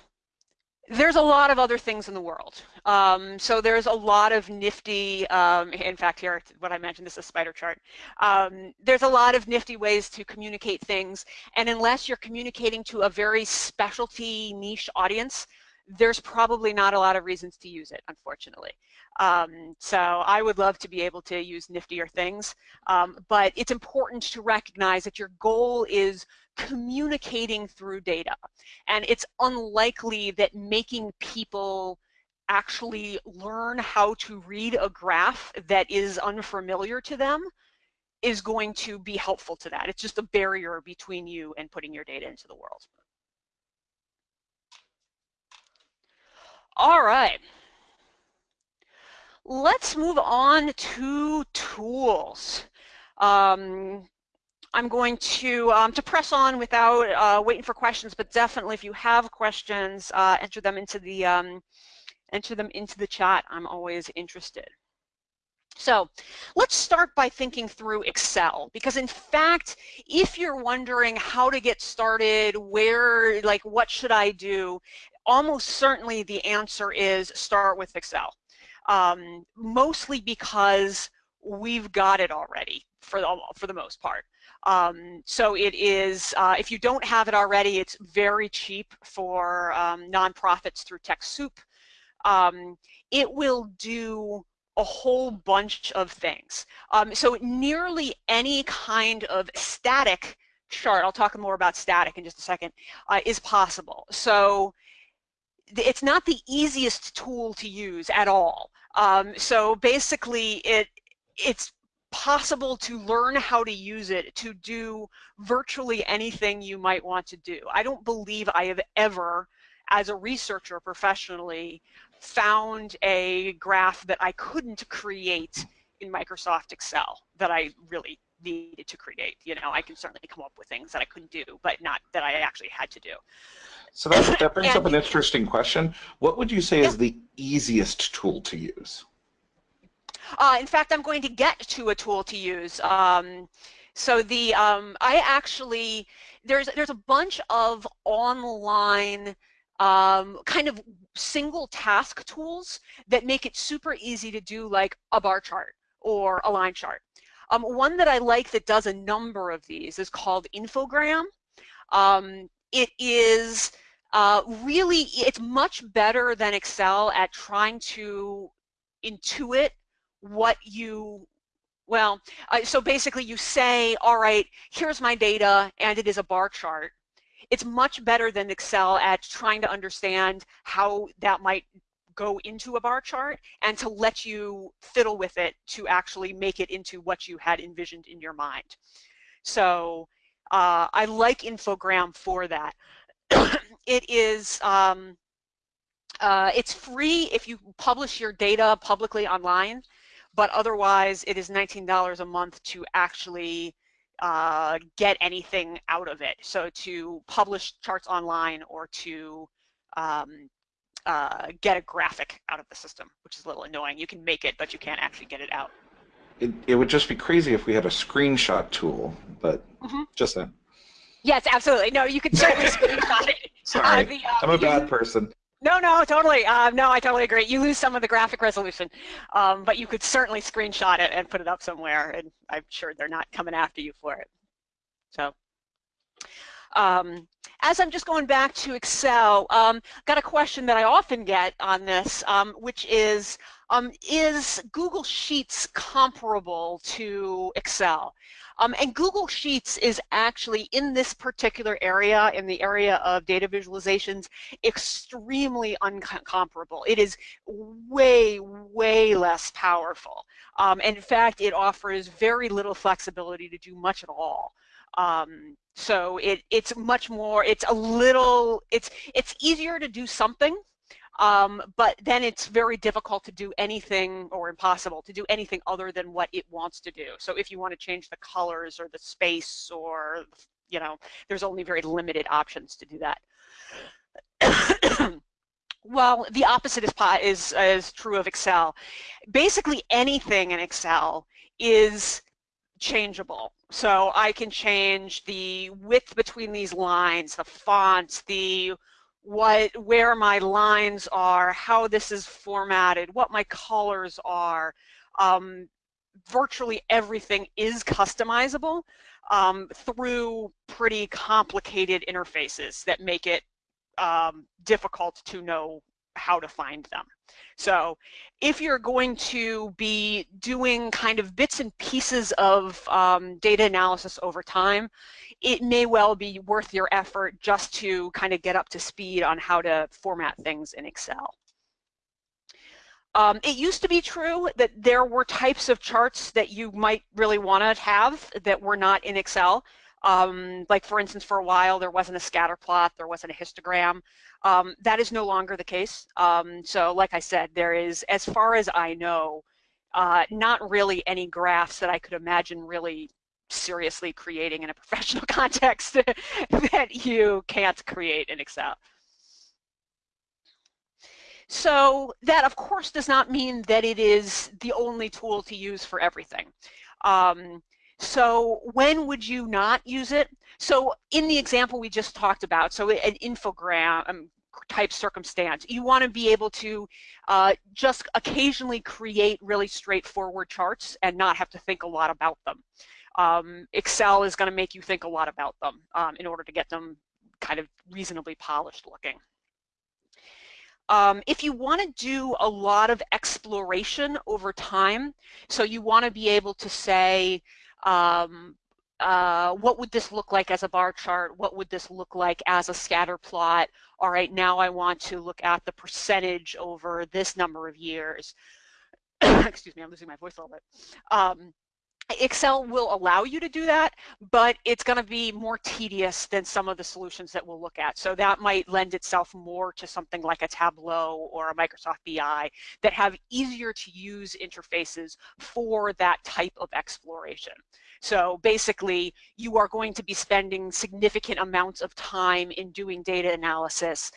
there's a lot of other things in the world. Um, so there's a lot of nifty, um, in fact here, what I mentioned, this is a spider chart. Um, there's a lot of nifty ways to communicate things. And unless you're communicating to a very specialty niche audience, there's probably not a lot of reasons to use it, unfortunately. Um, so I would love to be able to use niftier things, um, but it's important to recognize that your goal is communicating through data. And it's unlikely that making people actually learn how to read a graph that is unfamiliar to them is going to be helpful to that. It's just a barrier between you and putting your data into the world. All right. Let's move on to tools. Um, I'm going to um, to press on without uh, waiting for questions, but definitely if you have questions, uh, enter them into the um, enter them into the chat. I'm always interested. So let's start by thinking through Excel because in fact, if you're wondering how to get started, where, like what should I do, almost certainly the answer is start with Excel. Um, mostly because we've got it already for the, for the most part. Um, so it is, uh, if you don't have it already, it's very cheap for um, nonprofits through TechSoup. Um, it will do a whole bunch of things. Um, so nearly any kind of static chart, I'll talk more about static in just a second, uh, is possible. So it's not the easiest tool to use at all. Um, so basically it it's possible to learn how to use it to do virtually anything you might want to do. I don't believe I have ever, as a researcher professionally, found a graph that I couldn't create in Microsoft Excel that I really needed to create. You know, I can certainly come up with things that I couldn't do, but not that I actually had to do. So that, that brings and, up an interesting question. What would you say yeah. is the easiest tool to use? Uh, in fact, I'm going to get to a tool to use. Um, so the um, I actually there's there's a bunch of online um, kind of single task tools that make it super easy to do like a bar chart or a line chart. Um, one that I like that does a number of these is called Infogram. Um, it is uh, really, it's much better than Excel at trying to intuit what you well, uh, so basically you say, all right, here's my data and it is a bar chart. It's much better than Excel at trying to understand how that might go into a bar chart and to let you fiddle with it to actually make it into what you had envisioned in your mind. So uh, I like Infogram for that. it is um, uh, it's free if you publish your data publicly online, but otherwise it is $19 a month to actually uh, get anything out of it. So to publish charts online or to um, uh, get a graphic out of the system, which is a little annoying. You can make it, but you can't actually get it out. It, it would just be crazy if we had a screenshot tool, but mm -hmm. just that. Yes, absolutely. No, you could certainly screenshot it. Sorry, uh, the, uh, I'm a bad person. No, no, totally. Uh, no, I totally agree. You lose some of the graphic resolution, um, but you could certainly screenshot it and put it up somewhere, and I'm sure they're not coming after you for it. So, um, as I'm just going back to Excel, um, got a question that I often get on this, um, which is, um, is Google Sheets comparable to Excel? Um, and Google Sheets is actually in this particular area, in the area of data visualizations, extremely uncomparable. It is way, way less powerful. Um, and in fact, it offers very little flexibility to do much at all. Um, so it, it's much more, it's a little, it's, it's easier to do something um, but then it's very difficult to do anything or impossible to do anything other than what it wants to do. So if you want to change the colors or the space or, you know, there's only very limited options to do that. well, the opposite is, is, is true of Excel. Basically anything in Excel is changeable. So I can change the width between these lines, the fonts, the what where my lines are, how this is formatted, what my colors are. Um, virtually everything is customizable um, through pretty complicated interfaces that make it um, difficult to know how to find them. So if you're going to be doing kind of bits and pieces of um, data analysis over time, it may well be worth your effort just to kind of get up to speed on how to format things in Excel. Um, it used to be true that there were types of charts that you might really want to have that were not in Excel. Um, like for instance, for a while there wasn't a scatter plot, there wasn't a histogram. Um, that is no longer the case. Um, so like I said, there is, as far as I know, uh, not really any graphs that I could imagine really seriously creating in a professional context that you can't create in Excel. So that of course does not mean that it is the only tool to use for everything. Um, so when would you not use it? So in the example we just talked about, so an infogram um, type circumstance, you want to be able to uh, just occasionally create really straightforward charts and not have to think a lot about them um, Excel is going to make you think a lot about them um, in order to get them kind of reasonably polished looking. Um, if you want to do a lot of exploration over time, so you want to be able to say, um, uh, what would this look like as a bar chart? What would this look like as a scatter plot? All right, now I want to look at the percentage over this number of years. Excuse me, I'm losing my voice a little bit. Um, Excel will allow you to do that, but it's going to be more tedious than some of the solutions that we'll look at. So that might lend itself more to something like a Tableau or a Microsoft BI that have easier to use interfaces for that type of exploration. So basically, you are going to be spending significant amounts of time in doing data analysis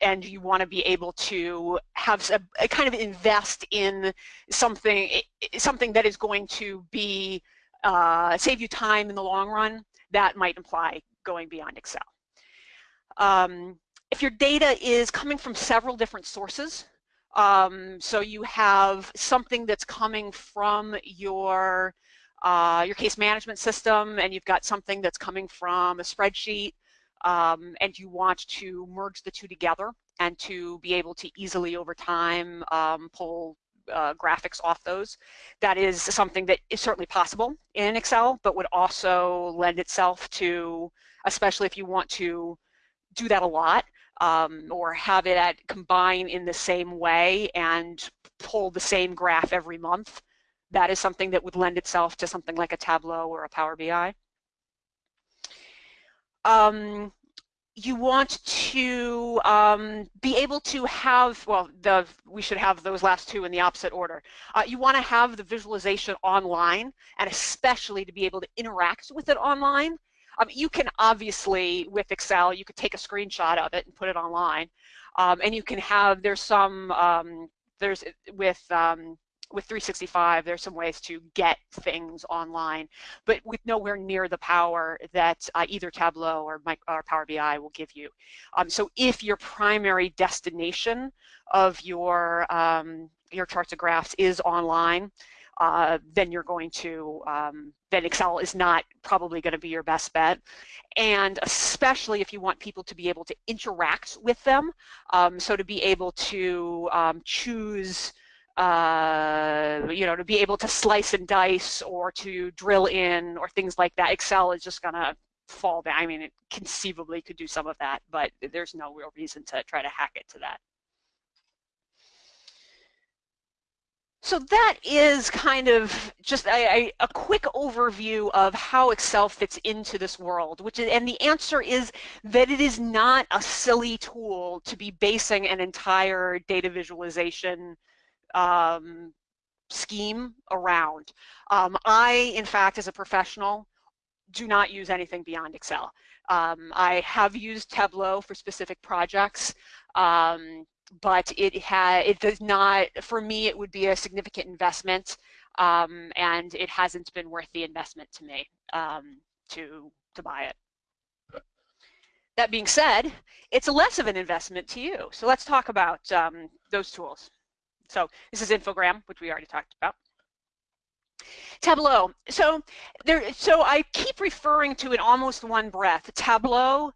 and you want to be able to have a, a, kind of invest in something something that is going to be uh, save you time in the long run, that might imply going beyond Excel. Um, if your data is coming from several different sources, um, so you have something that's coming from your uh, your case management system and you've got something that's coming from a spreadsheet um, and you want to merge the two together and to be able to easily over time um, pull uh, graphics off those. That is something that is certainly possible in Excel, but would also lend itself to, especially if you want to do that a lot, um, or have it at combine in the same way and pull the same graph every month. That is something that would lend itself to something like a Tableau or a Power BI. Um, you want to um, be able to have, well, the, we should have those last two in the opposite order. Uh, you want to have the visualization online, and especially to be able to interact with it online. Um, you can obviously, with Excel, you could take a screenshot of it and put it online. Um, and you can have, there's some, um, there's with um, with 365, there's some ways to get things online, but with nowhere near the power that uh, either Tableau or, My, or, Power BI will give you. Um, so if your primary destination of your, um, your charts and graphs is online, uh, then you're going to, um, then Excel is not probably going to be your best bet. And especially if you want people to be able to interact with them, um, so to be able to um, choose uh, you know, to be able to slice and dice or to drill in or things like that. Excel is just to fall down. I mean, it conceivably could do some of that, but there's no real reason to try to hack it to that. So that is kind of just a, a, a, quick overview of how Excel fits into this world, which is, and the answer is that it is not a silly tool to be basing an entire data visualization um, scheme around. Um, I, in fact, as a professional, do not use anything beyond Excel. Um, I have used Tableau for specific projects, um, but it ha it does not, for me, it would be a significant investment, um, and it hasn't been worth the investment to me um, to, to buy it. That being said, it's less of an investment to you. So let's talk about um, those tools. So this is Infogram, which we already talked about. Tableau. So there. So I keep referring to in almost one breath. Tableau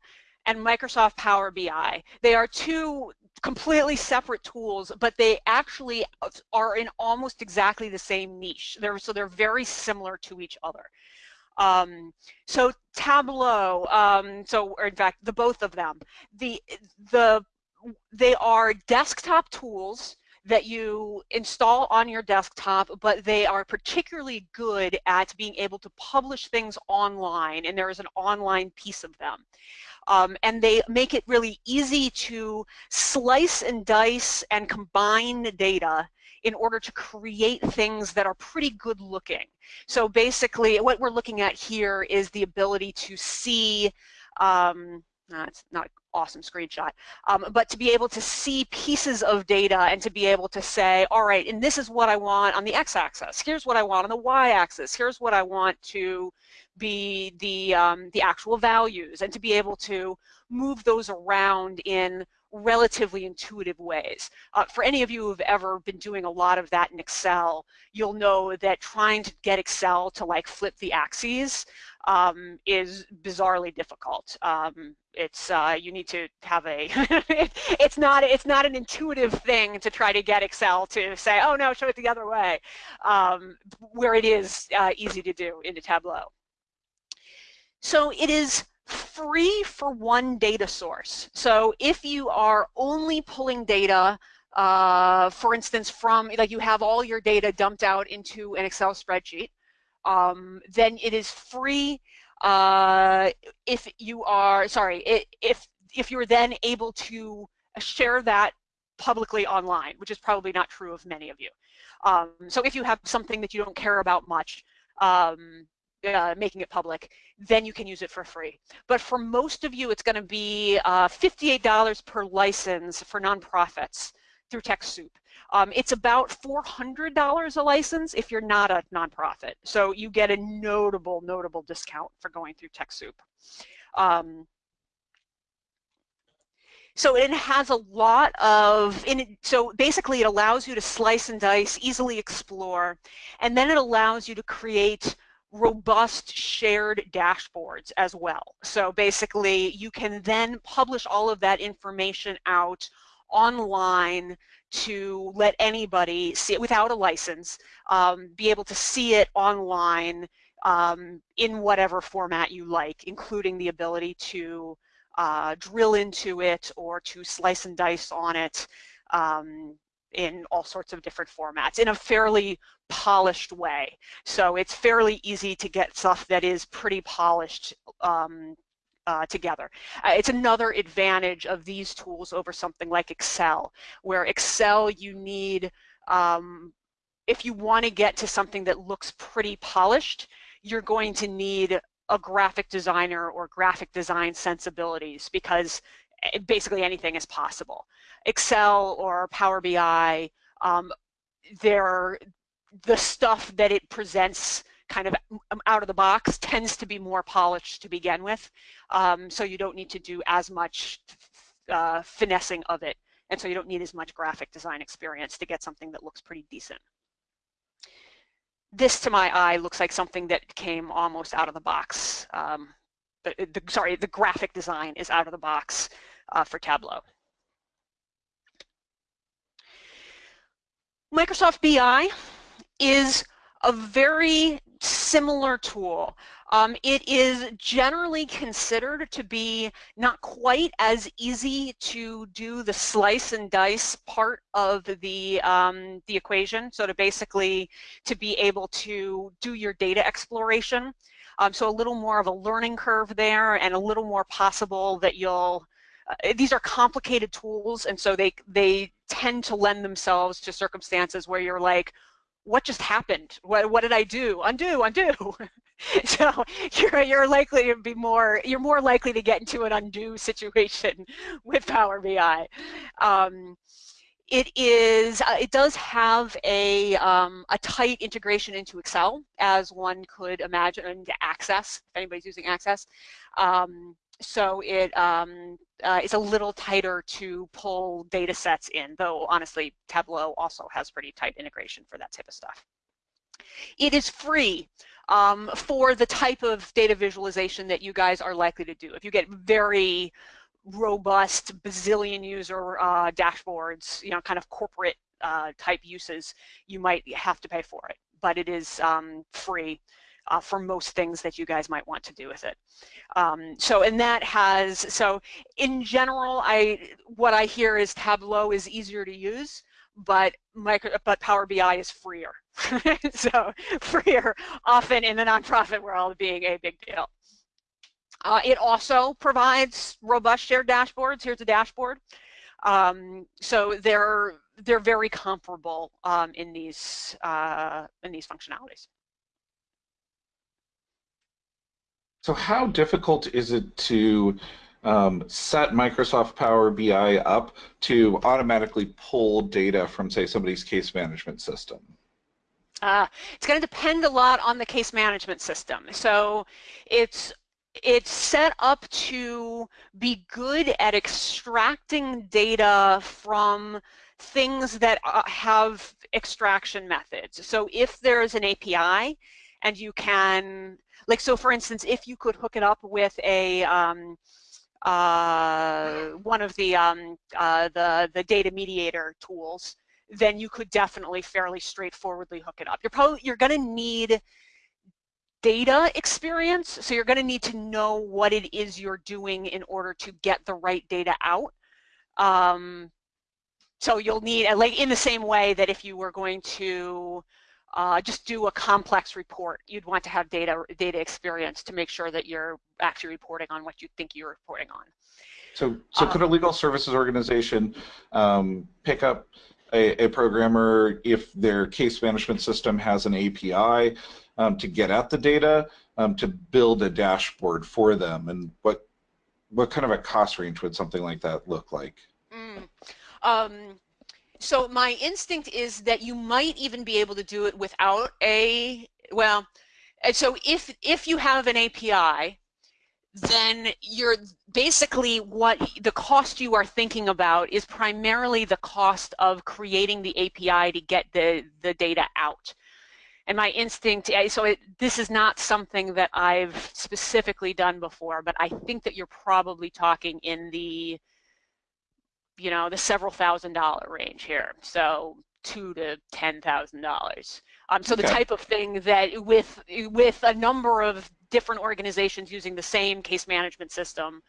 and Microsoft Power BI. They are two completely separate tools, but they actually are in almost exactly the same niche. They're, so they're very similar to each other. Um, so Tableau, um, so in fact, the both of them, the the they are desktop tools that you install on your desktop, but they are particularly good at being able to publish things online, and there is an online piece of them. Um, and they make it really easy to slice and dice and combine the data in order to create things that are pretty good looking. So basically what we're looking at here is the ability to see um, no, it's not awesome screenshot, um, but to be able to see pieces of data and to be able to say, all right, and this is what I want on the x-axis. Here's what I want on the y-axis. Here's what I want to be the, um, the actual values and to be able to move those around in relatively intuitive ways. Uh, for any of you who've ever been doing a lot of that in Excel, you'll know that trying to get Excel to like flip the axes um, is bizarrely difficult. Um, it's uh, you need to have a it's not it's not an intuitive thing to try to get Excel to say oh no show it the other way um, where it is uh, easy to do into Tableau. So it is free for one data source. So if you are only pulling data uh, for instance from like you have all your data dumped out into an Excel spreadsheet um, then it is free uh, if you are, sorry, if, if you're then able to share that publicly online, which is probably not true of many of you. Um, so if you have something that you don't care about much, um, uh, making it public, then you can use it for free. But for most of you, it's going to be uh, $58 per license for nonprofits through TechSoup. Um, it's about $400 a license if you're not a nonprofit. So you get a notable, notable discount for going through TechSoup. Um, so it has a lot of, in, so basically it allows you to slice and dice, easily explore, and then it allows you to create robust shared dashboards as well. So basically you can then publish all of that information out online to let anybody see it without a license, um, be able to see it online um, in whatever format you like, including the ability to uh, drill into it or to slice and dice on it um, in all sorts of different formats in a fairly polished way. So it's fairly easy to get stuff that is pretty polished um, uh, together. Uh, it's another advantage of these tools over something like Excel, where Excel you need, um, if you want to get to something that looks pretty polished, you're going to need a graphic designer or graphic design sensibilities because basically anything is possible. Excel or Power BI, um, they're, the stuff that it presents kind of um, out of the box tends to be more polished to begin with. Um, so you don't need to do as much uh, finessing of it. And so you don't need as much graphic design experience to get something that looks pretty decent. This to my eye looks like something that came almost out of the box. Um, the, the, sorry, the graphic design is out of the box uh, for Tableau. Microsoft BI is a very similar tool. Um, it is generally considered to be not quite as easy to do the slice and dice part of the, um, the equation. So to basically to be able to do your data exploration. Um, so a little more of a learning curve there and a little more possible that you'll uh, these are complicated tools and so they they tend to lend themselves to circumstances where you're like what just happened? What, what did I do? Undo, undo. so you're, you're likely to be more, you're more likely to get into an undo situation with Power BI. Um, it is, uh, it does have a, um, a tight integration into Excel, as one could imagine, and Access, if anybody's using Access. Um, so it um, uh, is a little tighter to pull data sets in, though honestly, Tableau also has pretty tight integration for that type of stuff. It is free um, for the type of data visualization that you guys are likely to do. If you get very robust bazillion user uh, dashboards, you know, kind of corporate uh, type uses, you might have to pay for it, but it is um, free uh, for most things that you guys might want to do with it. Um, so, and that has, so in general, I what I hear is Tableau is easier to use, but micro, but Power BI is freer. so freer often in the nonprofit world being a big deal. Uh, it also provides robust shared dashboards. Here's a dashboard. Um, so they're they're very comparable um, in these uh, in these functionalities. So how difficult is it to um, set Microsoft Power BI up to automatically pull data from, say, somebody's case management system? Uh, it's going to depend a lot on the case management system. So it's it's set up to be good at extracting data from things that uh, have extraction methods. So if there's an API and you can like so for instance, if you could hook it up with a um, uh, one of the, um, uh, the, the data mediator tools, then you could definitely fairly straightforwardly hook it up. You're probably, you're gonna need data experience, so you're gonna need to know what it is you're doing in order to get the right data out. Um, so you'll need, like in the same way that if you were going to uh, just do a complex report. You'd want to have data data experience to make sure that you're actually reporting on what you think you're reporting on. So, so could a um, legal services organization um, pick up a, a, programmer if their case management system has an API um, to get at the data um, to build a dashboard for them? And what what kind of a cost range would something like that look like? Mm. So my instinct is that you might even be able to do it without a, well, uh, so if, if you have an API, then you're basically what the cost you are thinking about is primarily the cost of creating the API to get the, the data out. and my instinct, so it, this is not something that I've specifically done before, but I think that you're probably talking in the, you know, the several thousand dollar range here. So two to ten thousand dollars. Um, so okay. the type of thing that with with a number of different organizations using the same case management system,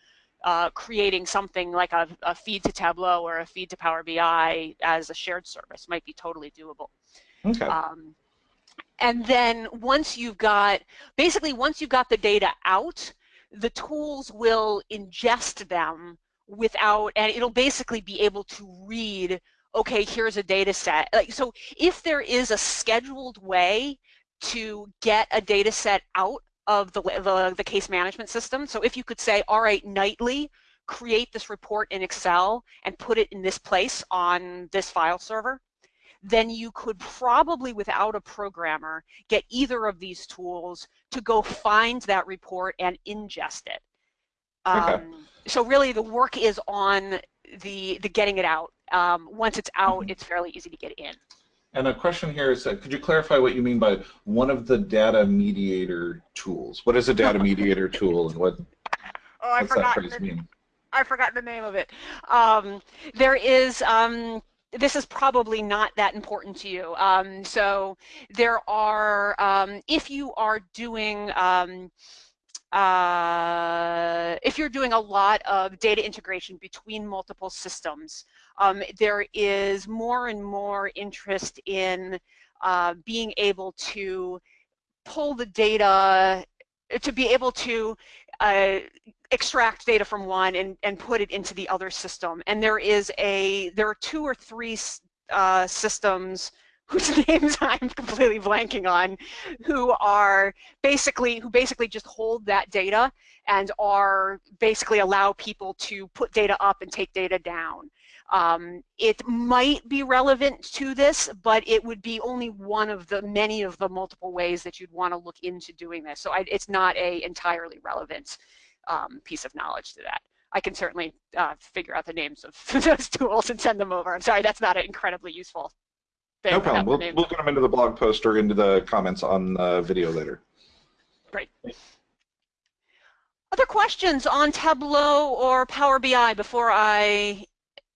uh, creating something like a, a, feed to Tableau or a feed to Power BI as a shared service might be totally doable. Okay. Um, and then once you've got, basically once you've got the data out, the tools will ingest them without, and it'll basically be able to read, okay, here's a data set. Like, so if there is a scheduled way to get a data set out of the, the, the case management system, so if you could say, all right, nightly, create this report in Excel and put it in this place on this file server, then you could probably, without a programmer, get either of these tools to go find that report and ingest it. Okay. Um, so really the work is on the, the getting it out. Um, once it's out, mm -hmm. it's fairly easy to get in. And a question here is, uh, could you clarify what you mean by one of the data mediator tools? What is a data mediator tool and what, oh, I forgot that phrase the, mean? I forgot the name of it. Um, there is, um, this is probably not that important to you. Um, so there are, um, if you are doing, um, uh, if you're doing a lot of data integration between multiple systems, um, there is more and more interest in uh, being able to pull the data, to be able to uh, extract data from one and, and put it into the other system. And there is a, there are two or three uh, systems whose names I'm completely blanking on, who are basically, who basically just hold that data and are basically allow people to put data up and take data down. Um, it might be relevant to this, but it would be only one of the many of the multiple ways that you'd want to look into doing this. So I, it's not a entirely relevant um, piece of knowledge to that. I can certainly uh, figure out the names of those tools and send them over. I'm sorry, that's not an incredibly useful. No problem. We'll, we'll get them into the blog post or into the comments on the video later. Great. Other questions on Tableau or Power BI before I,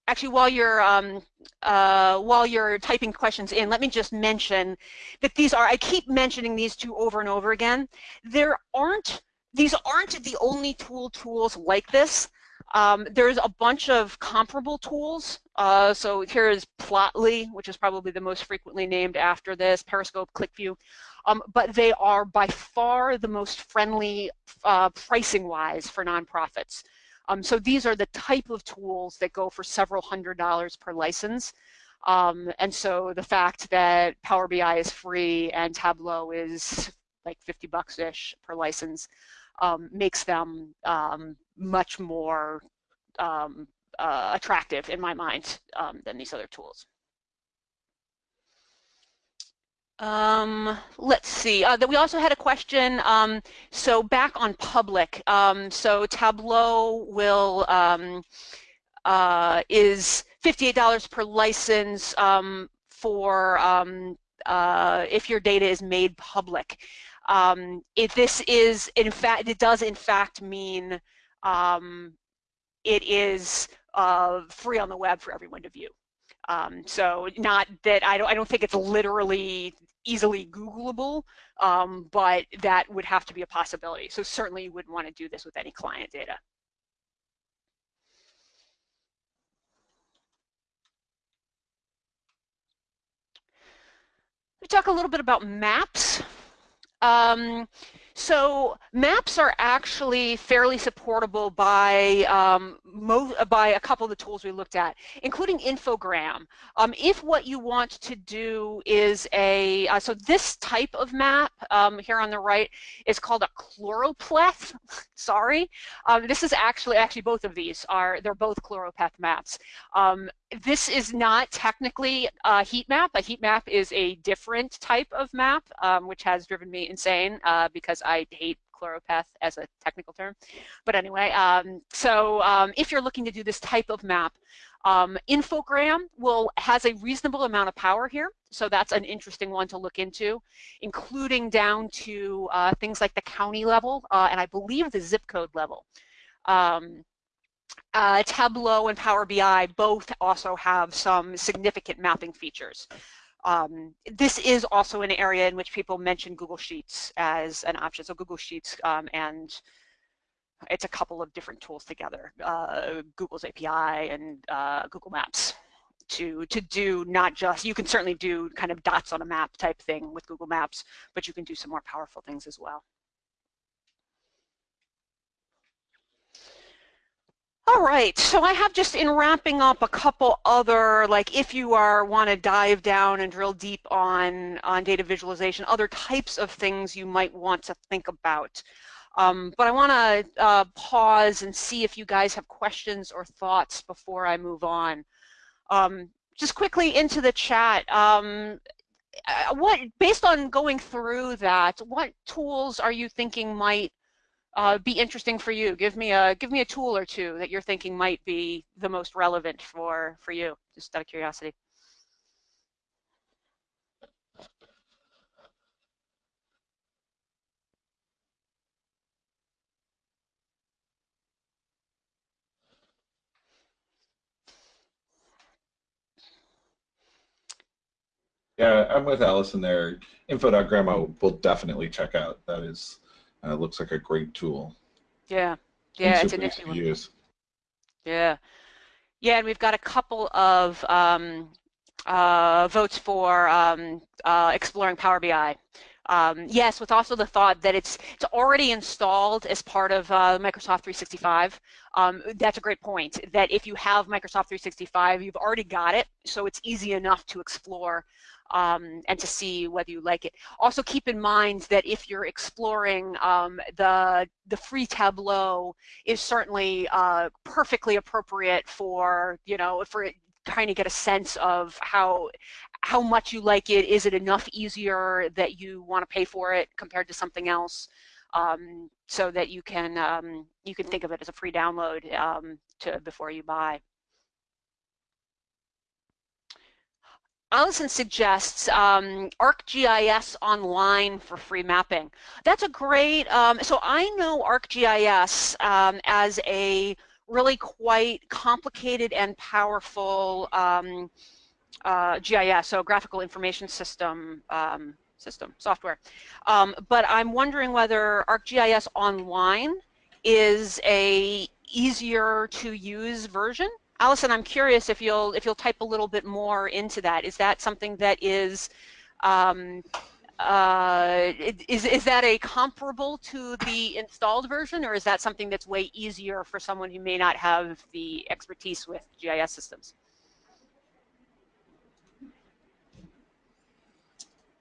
actually while you're um, uh, while you're typing questions in, let me just mention that these are, I keep mentioning these two over and over again. There aren't these aren't the only tool tools like this. Um, there's a bunch of comparable tools. Uh, so here is Plotly, which is probably the most frequently named after this, Periscope, QlikView. Um, but they are by far the most friendly uh, pricing-wise for nonprofits. Um, so these are the type of tools that go for several hundred dollars per license. Um, and so the fact that Power BI is free and Tableau is like 50 bucks-ish per license um, makes them um, much more um, uh, attractive in my mind um, than these other tools. Um, let's see. Uh, we also had a question. Um, so back on public. Um, so Tableau will uh, is $58 per license for uh, if your data is made public. Um, if this is, in fact, it does in fact mean um, it is uh, free on the web for everyone to view. Um, so not that, I don't, I don't think it's literally easily Googleable, um, but that would have to be a possibility. So certainly you wouldn't want to do this with any client data. We talk a little bit about maps. Um, so maps are actually fairly supportable by um, by a couple of the tools we looked at, including Infogram. Um, if what you want to do is a, uh, so this type of map um, here on the right is called a choropleth, sorry. Um, this is actually, actually both of these are, they're both choropleth maps. Um, this is not technically a heat map. A heat map is a different type of map, um, which has driven me insane uh, because I hate choropleth as a technical term. But anyway, um, so um, if you're looking to do this type of map, um, Infogram will has a reasonable amount of power here. so that's an interesting one to look into, including down to uh, things like the county level uh, and I believe the zip code level. Um, uh, Tableau and Power BI both also have some significant mapping features. Um, this is also an area in which people mention Google Sheets as an option. So Google Sheets um, and it's a couple of different tools together, uh, Google's API and uh, Google Maps to to do not just you can certainly do kind of dots on a map type thing with Google Maps, but you can do some more powerful things as well. All right, so I have just in wrapping up a couple other, like if you are want to dive down and drill deep on, on data visualization, other types of things you might want to think about. Um, but I want to uh, pause and see if you guys have questions or thoughts before I move on. Um, just quickly into the chat, um, uh, what based on going through that, what tools are you thinking might uh, be interesting for you? Give me a give me a tool or two that you're thinking might be the most relevant for for you, just out of curiosity. Yeah, I'm with Allison there. Info.grandma will definitely check out. That is, uh, looks like a great tool. Yeah, yeah, it's an one. Use. Yeah, yeah, and we've got a couple of um, uh, votes for um, uh, exploring Power BI. Um, yes, with also the thought that it's it's already installed as part of uh, Microsoft 365. Um, that's a great point. That if you have Microsoft 365, you've already got it, so it's easy enough to explore um, and to see whether you like it. Also keep in mind that if you're exploring um, the, the free Tableau is certainly uh, perfectly appropriate for, you know, for trying to get a sense of how how much you like it. Is it enough easier that you want to pay for it compared to something else? Um, so that you can um, you can think of it as a free download um, to before you buy. Allison suggests um, ArcGIS online for free mapping. That's a great, um, so I know ArcGIS um, as a really quite complicated and powerful um, uh, GIS, so graphical information system um, system software. Um, but I'm wondering whether ArcGIS online is a easier to use version Allison, I'm curious if you'll if you'll type a little bit more into that. Is that something that is um, uh, is is that a comparable to the installed version, or is that something that's way easier for someone who may not have the expertise with GIS systems?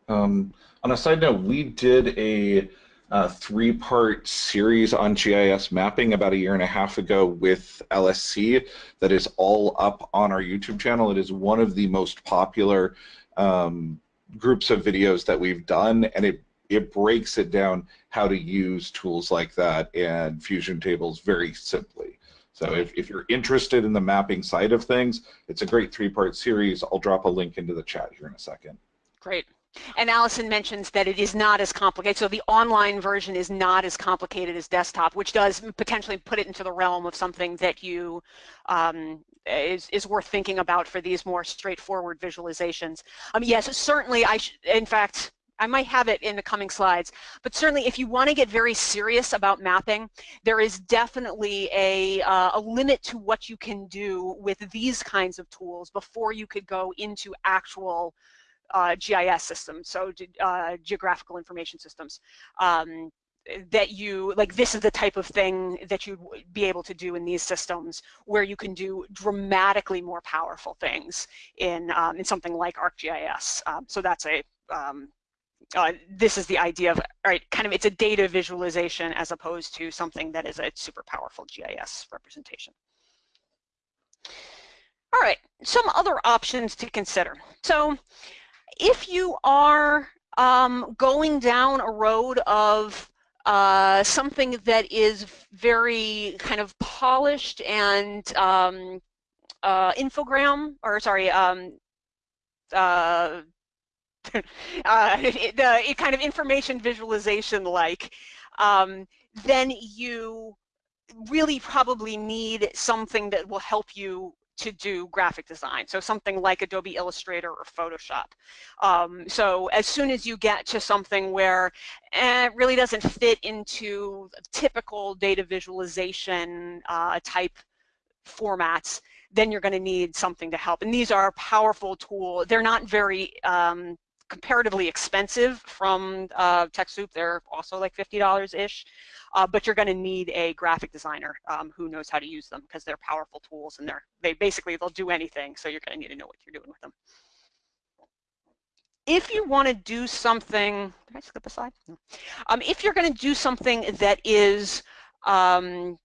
Um, on a side note, we did a uh, three-part series on GIS mapping about a year and a half ago with LSC that is all up on our YouTube channel. It is one of the most popular um, groups of videos that we've done, and it it breaks it down how to use tools like that and fusion tables very simply. So if, if you're interested in the mapping side of things, it's a great three-part series. I'll drop a link into the chat here in a second. Great. And Allison mentions that it is not as complicated. So the online version is not as complicated as desktop, which does potentially put it into the realm of something that you um, is, is worth thinking about for these more straightforward visualizations. Um, yes, certainly I, in fact, I might have it in the coming slides, but certainly if you want to get very serious about mapping, there is definitely a, uh, a limit to what you can do with these kinds of tools before you could go into actual GIS systems, so uh, geographical information systems, um, that you, like this is the type of thing that you'd be able to do in these systems where you can do dramatically more powerful things in, um, in something like ArcGIS. Um, so that's a, um, uh, this is the idea of, right, kind of it's a data visualization as opposed to something that is a super powerful GIS representation. All right, some other options to consider. So if you are um, going down a road of uh, something that is very kind of polished and um, uh, infogram, or sorry, um, uh, uh, it, the it kind of information visualization like, um, then you really probably need something that will help you to do graphic design. So something like Adobe Illustrator or Photoshop. Um, so as soon as you get to something where eh, it really doesn't fit into typical data visualization uh, type formats, then you're going to need something to help. And these are powerful tools. They're not very um, comparatively expensive from uh, TechSoup. They're also like $50-ish, uh, but you're going to need a graphic designer um, who knows how to use them because they're powerful tools and they're they basically they'll do anything. So you're going to need to know what you're doing with them. If you want to do something, did I skip a slide? No. Um, if you're going to do something that is um,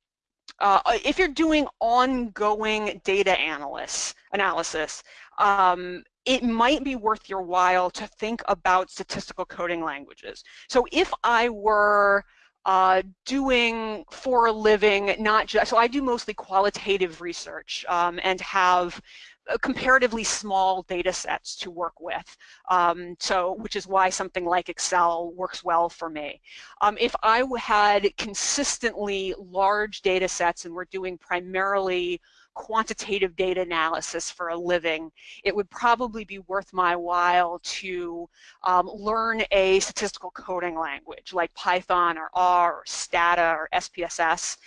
uh, if you're doing ongoing data analysis, analysis, um, it might be worth your while to think about statistical coding languages. So if I were uh, doing for a living, not just, so I do mostly qualitative research um, and have uh, comparatively small data sets to work with. Um, so, which is why something like Excel works well for me. Um, if I had consistently large data sets and we're doing primarily quantitative data analysis for a living, it would probably be worth my while to um, learn a statistical coding language like Python or R or Stata or SPSS.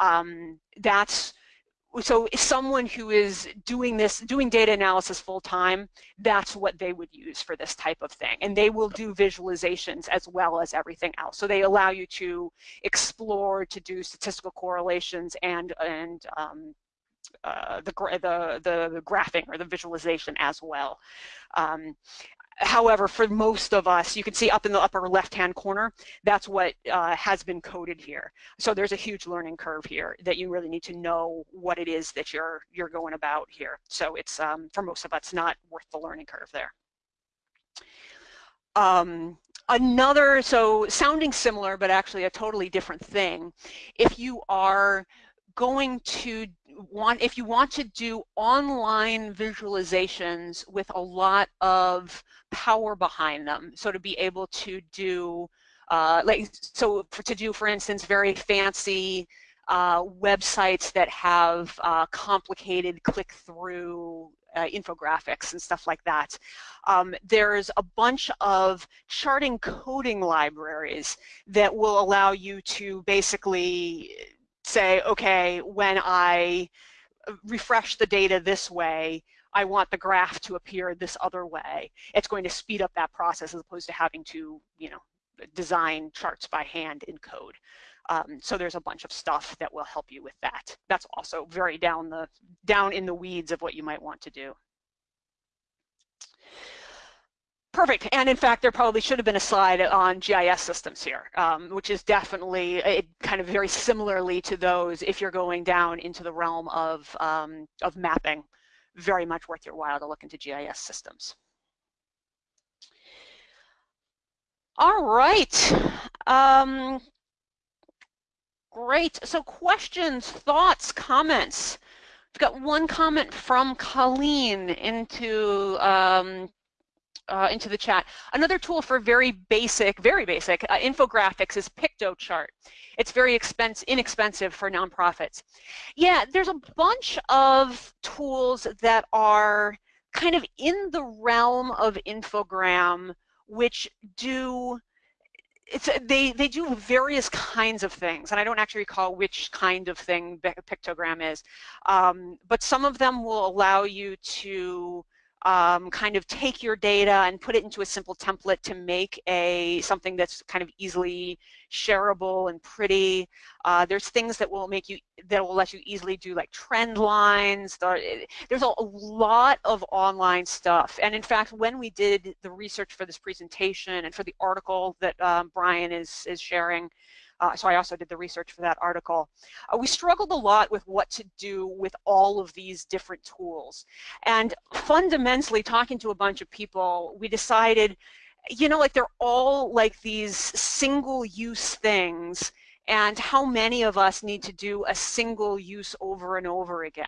Um, that's so someone who is doing this, doing data analysis full time, that's what they would use for this type of thing. And they will do visualizations as well as everything else. So they allow you to explore, to do statistical correlations and, and um, uh, the, the, the, the, graphing or the visualization as well. Um, however, for most of us, you can see up in the upper left-hand corner, that's what uh, has been coded here. So there's a huge learning curve here that you really need to know what it is that you're, you're going about here. So it's, um, for most of us, not worth the learning curve there. Um, another, so sounding similar, but actually a totally different thing. If you are going to want, if you want to do online visualizations with a lot of power behind them, so to be able to do, uh, like, so for, to do, for instance, very fancy uh, websites that have uh, complicated click-through uh, infographics and stuff like that. Um, there's a bunch of charting coding libraries that will allow you to basically say, okay, when I uh, refresh the data this way, I want the graph to appear this other way. It's going to speed up that process as opposed to having to, you know, design charts by hand in code. Um, so there's a bunch of stuff that will help you with that. That's also very down the down in the weeds of what you might want to do. Perfect. And in fact, there probably should have been a slide on GIS systems here, um, which is definitely a, kind of very similarly to those if you're going down into the realm of, um, of mapping. Very much worth your while to look into GIS systems. All right. Um, great. So questions, thoughts, comments. We've got one comment from Colleen into um, uh, into the chat. Another tool for very basic, very basic uh, infographics is Piktochart. It's very expense, inexpensive for nonprofits. Yeah, there's a bunch of tools that are kind of in the realm of infogram, which do it's they they do various kinds of things and I don't actually recall which kind of thing Piktochart is um, but some of them will allow you to um, kind of take your data and put it into a simple template to make a something that's kind of easily shareable and pretty. Uh, there's things that will make you that will let you easily do like trend lines. There's a, lot of online stuff. And in fact, when we did the research for this presentation and for the article that um, Brian is is sharing, uh, so I also did the research for that article. Uh, we struggled a lot with what to do with all of these different tools. And fundamentally, talking to a bunch of people, we decided, you know, like they're all like these single-use things and how many of us need to do a single use over and over again.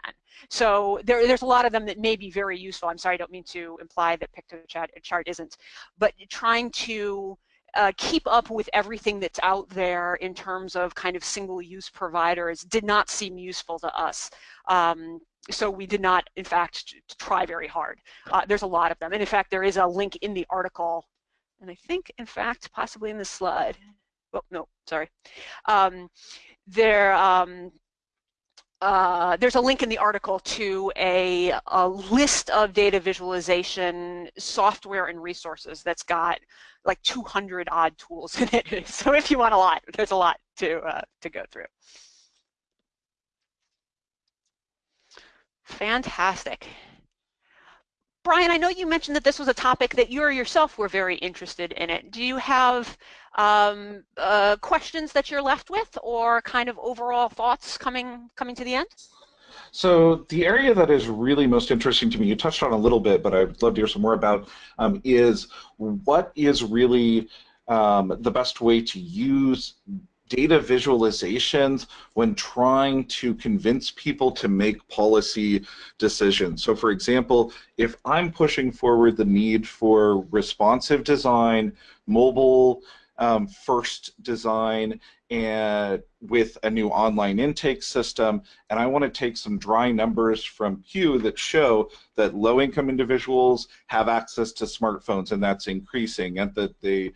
So there, there's a lot of them that may be very useful. I'm sorry, I don't mean to imply that Piktochart chart isn't, but trying to uh, keep up with everything that's out there in terms of kind of single-use providers did not seem useful to us. Um, so we did not, in fact, try very hard. Uh, there's a lot of them. And in fact, there is a link in the article, and I think, in fact, possibly in the slide. Oh, no, sorry. Um, there, um, uh, there's a link in the article to a, a, list of data visualization software and resources that's got like 200 odd tools in it. So if you want a lot, there's a lot to, uh, to go through. Fantastic. Brian, I know you mentioned that this was a topic that you or yourself were very interested in it. Do you have um, uh, questions that you're left with or kind of overall thoughts coming coming to the end? So the area that is really most interesting to me, you touched on a little bit, but I'd love to hear some more about, um, is what is really um, the best way to use data visualizations when trying to convince people to make policy decisions. So for example, if I'm pushing forward the need for responsive design, mobile um, first design, and with a new online intake system, and I want to take some dry numbers from Pew that show that low-income individuals have access to smartphones, and that's increasing, and that they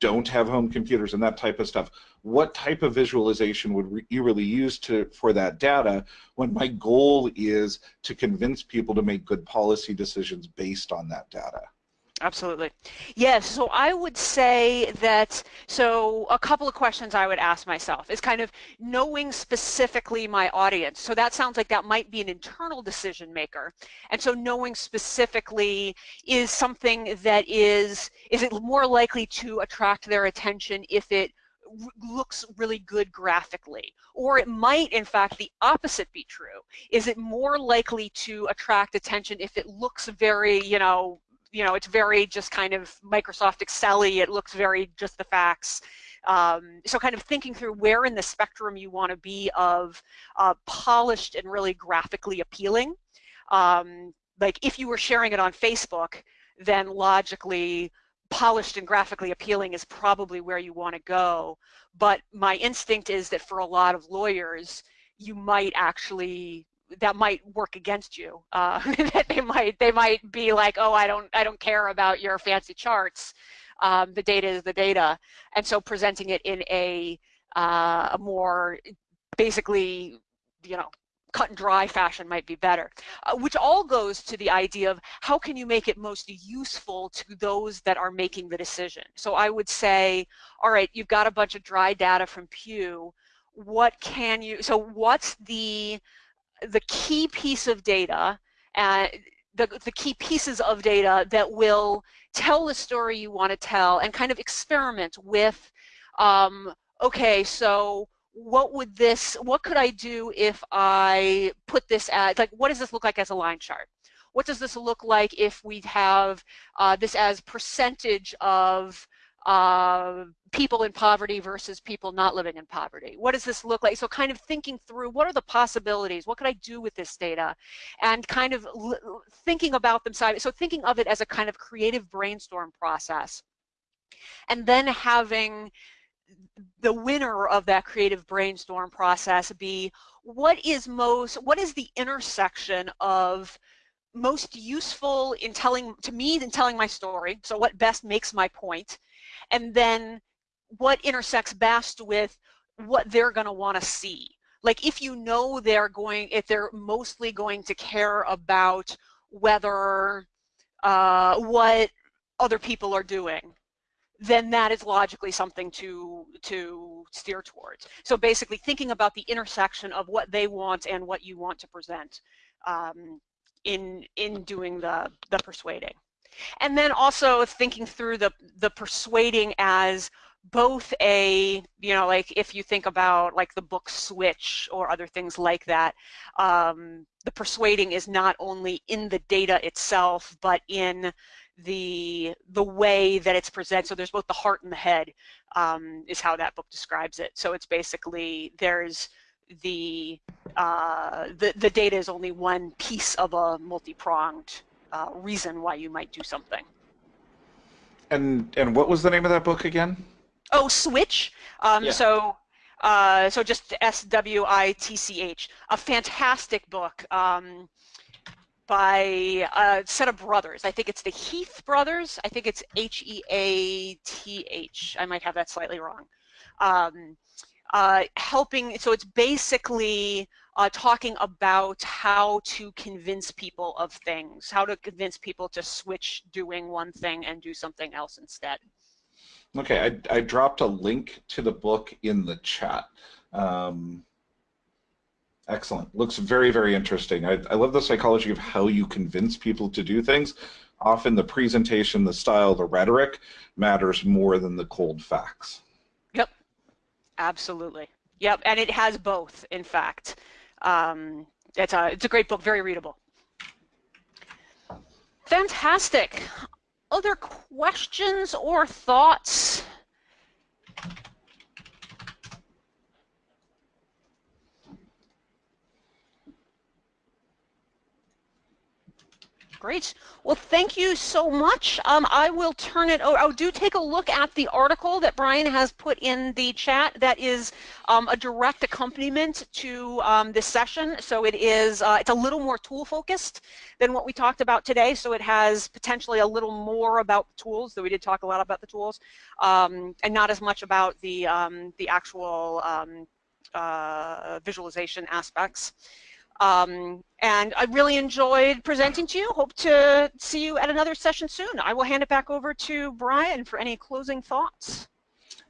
don't have home computers and that type of stuff. What type of visualization would you really use to for that data when my goal is to convince people to make good policy decisions based on that data? Absolutely. Yes, so I would say that, so a couple of questions I would ask myself is kind of knowing specifically my audience. So that sounds like that might be an internal decision maker. And so knowing specifically is something that is, is it more likely to attract their attention if it looks really good graphically. Or it might, in fact, the opposite be true. Is it more likely to attract attention if it looks very, you know, you know, it's very just kind of Microsoft Excel-y. It looks very just the facts. Um, so kind of thinking through where in the spectrum you want to be of uh, polished and really graphically appealing. Um, like if you were sharing it on Facebook, then logically polished and graphically appealing is probably where you want to go. But my instinct is that for a lot of lawyers, you might actually that might work against you. Uh, that they might they might be like, oh, I don't I don't care about your fancy charts. Um, the data is the data, and so presenting it in a uh, a more basically, you know, cut and dry fashion might be better, uh, which all goes to the idea of how can you make it most useful to those that are making the decision. So I would say, all right, you've got a bunch of dry data from Pew. What can you, so what's the the key piece of data, uh, the, the key pieces of data that will tell the story you want to tell and kind of experiment with, um, okay, so what would this, what could I do if I put this as, like, what does this look like as a line chart? What does this look like if we have uh, this as percentage of uh, people in poverty versus people not living in poverty. What does this look like? So kind of thinking through what are the possibilities? What could I do with this data? And kind of thinking about them side. So thinking of it as a kind of creative brainstorm process. And then having the winner of that creative brainstorm process be what is most, what is the intersection of most useful in telling, to me, in telling my story, so what best makes my point, and then what intersects best with what they're going to want to see. Like if you know they're going, if they're mostly going to care about whether uh, what other people are doing, then that is logically something to to steer towards. So basically thinking about the intersection of what they want and what you want to present um, in in doing the the persuading. And then also thinking through the, the persuading as both a, you know, like if you think about like the book Switch or other things like that, um, the persuading is not only in the data itself, but in the the way that it's presented. So there's both the heart and the head um, is how that book describes it. So it's basically there's the uh, the the data is only one piece of a multi-pronged uh, reason why you might do something. And and what was the name of that book again? Oh, Switch. Um, yeah. So uh, so just S W I T C H. A fantastic book. Um, by a set of brothers. I think it's the Heath brothers. I think it's H E A T H. I might have that slightly wrong. Um, uh, helping, so it's basically uh, talking about how to convince people of things, how to convince people to switch doing one thing and do something else instead. Okay, I, I dropped a link to the book in the chat. Um, Excellent. Looks very, very interesting. I, I love the psychology of how you convince people to do things. Often the presentation, the style, the rhetoric matters more than the cold facts. Yep, absolutely. Yep, and it has both, in fact. Um, it's, a, it's a great book, very readable. Fantastic. Other questions or thoughts? Great. Well, thank you so much. Um, I will turn it over. Oh, do take a look at the article that Brian has put in the chat. That is um, a direct accompaniment to um, this session. So it is, uh, it's a little more tool focused than what we talked about today. So it has potentially a little more about tools, though we did talk a lot about the tools, um, and not as much about the, um, the actual um, uh, visualization aspects. Um, and I really enjoyed presenting to you. Hope to see you at another session soon. I will hand it back over to Brian for any closing thoughts.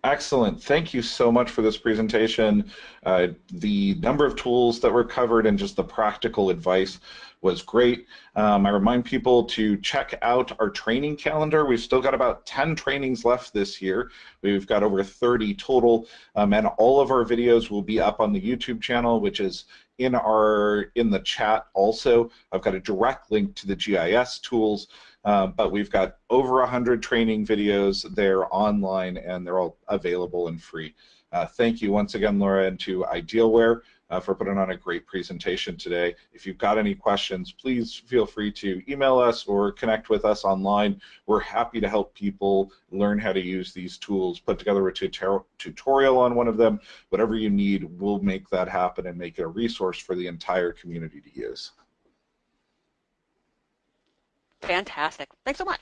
Excellent. Thank you so much for this presentation. Uh, the number of tools that were covered and just the practical advice was great. Um, I remind people to check out our training calendar. We've still got about 10 trainings left this year. We've got over 30 total, um, and all of our videos will be up on the YouTube channel, which is in our in the chat also. I've got a direct link to the GIS tools, uh, but we've got over 100 training videos there online, and they're all available and free. Uh, thank you once again, Laura, and to Idealware uh, for putting on a great presentation today. If you've got any questions, please feel free to email us or connect with us online. We're happy to help people learn how to use these tools, put together a tutorial on one of them. Whatever you need, we'll make that happen and make it a resource for the entire community to use. Fantastic. Thanks so much.